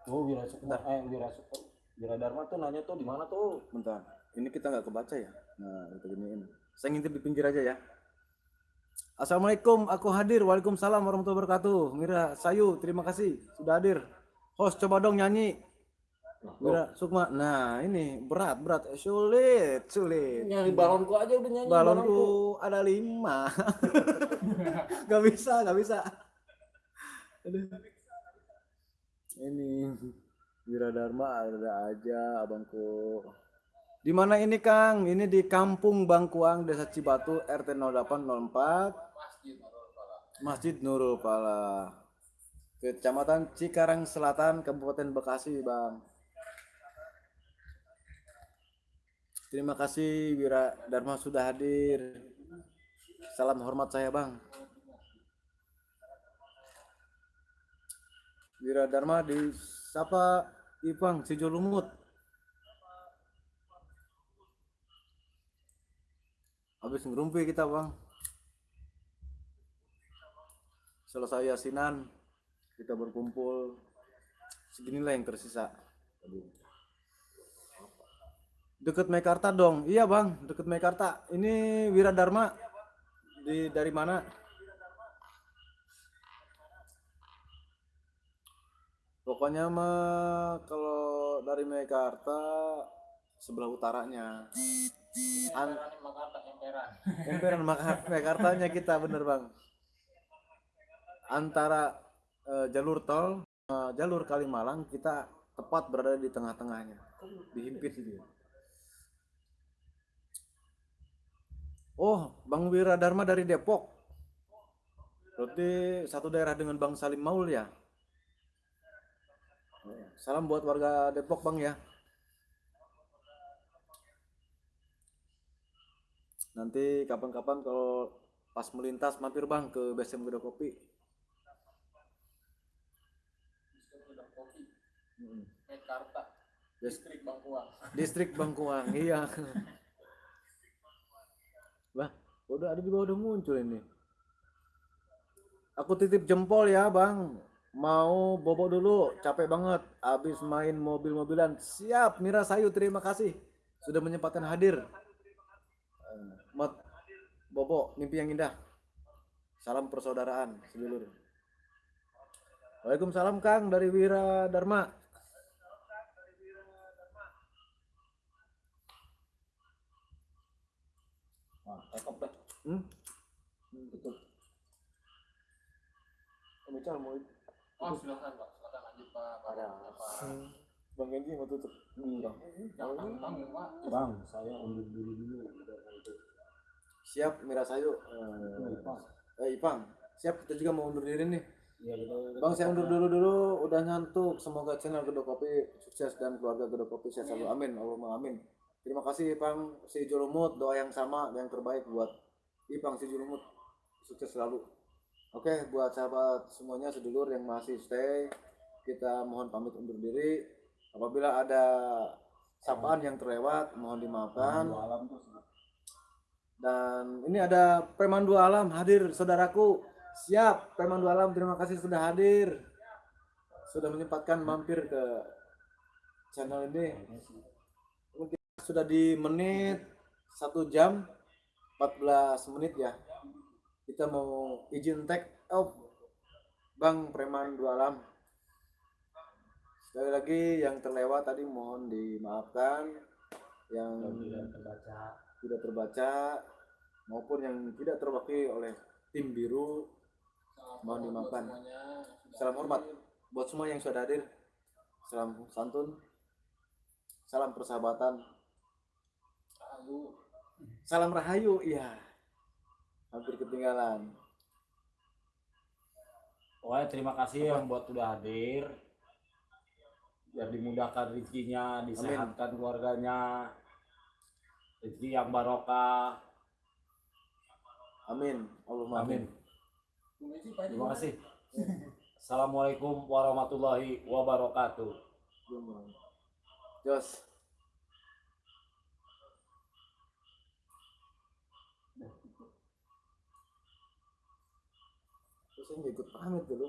Oh, Wira Sukma, eh Wira Sukma, Wira Dharma tuh nanya tuh di mana tuh? bentar ini kita nggak kebaca ya? Nah kita giniin. Saya ngintip di pinggir aja ya. Assalamualaikum aku hadir. Waalaikumsalam warahmatullahi wabarakatuh. Mira Sayu terima kasih sudah hadir. Host coba dong nyanyi. Mira Sukma. Nah ini berat berat. Eh, sulit sulit. Nyanyi balonku aja udah nyanyi balonku ada lima. [laughs] Nggak bisa nggak bisa. Aduh. ini Wiradharma ada aja abangku di mana ini Kang ini di Kampung Bangkuang Desa Cibatu RT 0804 Masjid Nurul Pala Kecamatan Cikarang Selatan Kabupaten Bekasi Bang Terima kasih Wira Dharma sudah hadir. Salam hormat saya Bang. Wira Dharma di Sapa Ipang Sijolumut. Habis ngerumpi kita Bang. Selesai yasinan kita berkumpul. Seginilah yang tersisa. Deket Mekarta dong. Iya bang, deket Mekarta. Ini Wiradharma. Di dari mana? Pokoknya mah kalau dari Mekarta sebelah utaranya. An Emperan Makarta, emperan. Emperan Maka- Mekartanya kita bener bang. Antara eh, jalur tol, eh, jalur Kalimalang kita tepat berada di tengah-tengahnya. Dihimpit gitu. Oh, Bang Wiradharma dari Depok. Berarti satu daerah dengan Bang Salim Maul ya? Salam buat warga Depok Bang ya. Nanti kapan-kapan kalau pas melintas mampir Bang ke BSM Gedok Kopi. Mekarta, Yes. Distrik Bangkuang. [laughs] Distrik Bangkuang, iya. Bah, udah ada juga udah muncul ini. Aku titip jempol ya, Bang. Mau bobo dulu, capek banget. Abis main mobil-mobilan. Siap, Mira Sayu, terima kasih. Sudah menyempatkan hadir. Mat, bobo, mimpi yang indah. Salam persaudaraan, sedulur. Waalaikumsalam, Kang, dari Wira Dharma. Nah, cakep dah. Hmm? Betul. Ical mau Oh, silakan Pak, silakan lanjut Pak. Pak. Ada. Pak. Bang Genji mau tutup. Jangan Pak. Bang, saya undur diri dulu. Siap Mira Sayu. Eh, Ipang. eh, Ipang. Siap kita juga mau undur diri nih. Iya, kita- Bang saya undur dulu dulu udah nyantuk. Semoga channel Gedok Kopi sukses dan keluarga Gedok Kopi sehat selalu. Amin. Allahumma amin. Terima kasih Ipang si Julumut doa yang sama yang terbaik buat Ipang si Julumut sukses selalu. Oke buat sahabat semuanya sedulur yang masih stay kita mohon pamit undur diri. Apabila ada sapaan yang terlewat mohon dimaafkan. Dan ini ada Pemandu Alam hadir saudaraku. Siap Pemandu Alam terima kasih sudah hadir. Sudah menyempatkan mampir ke channel ini. Mungkin sudah di menit satu jam 14 menit ya kita mau izin tag off Bang Preman Dua Alam sekali lagi yang terlewat tadi mohon dimaafkan yang terbaca tidak terbaca maupun yang tidak terwakili oleh tim biru Mohon dimaafkan. Salam hormat buat semua yang sudah hadir. Salam santun. Salam persahabatan. Rahayu. Salam rahayu. Iya. Hampir ketinggalan. Pokoknya terima kasih yang buat udah hadir. Biar dimudahkan rezekinya, disehatkan keluarganya. Rezeki yang barokah. Amin. Allahumma amin. Amin. Terima kasih. Assalamualaikum warahmatullahi wabarakatuh. Jos. Terus ikut pamit dulu.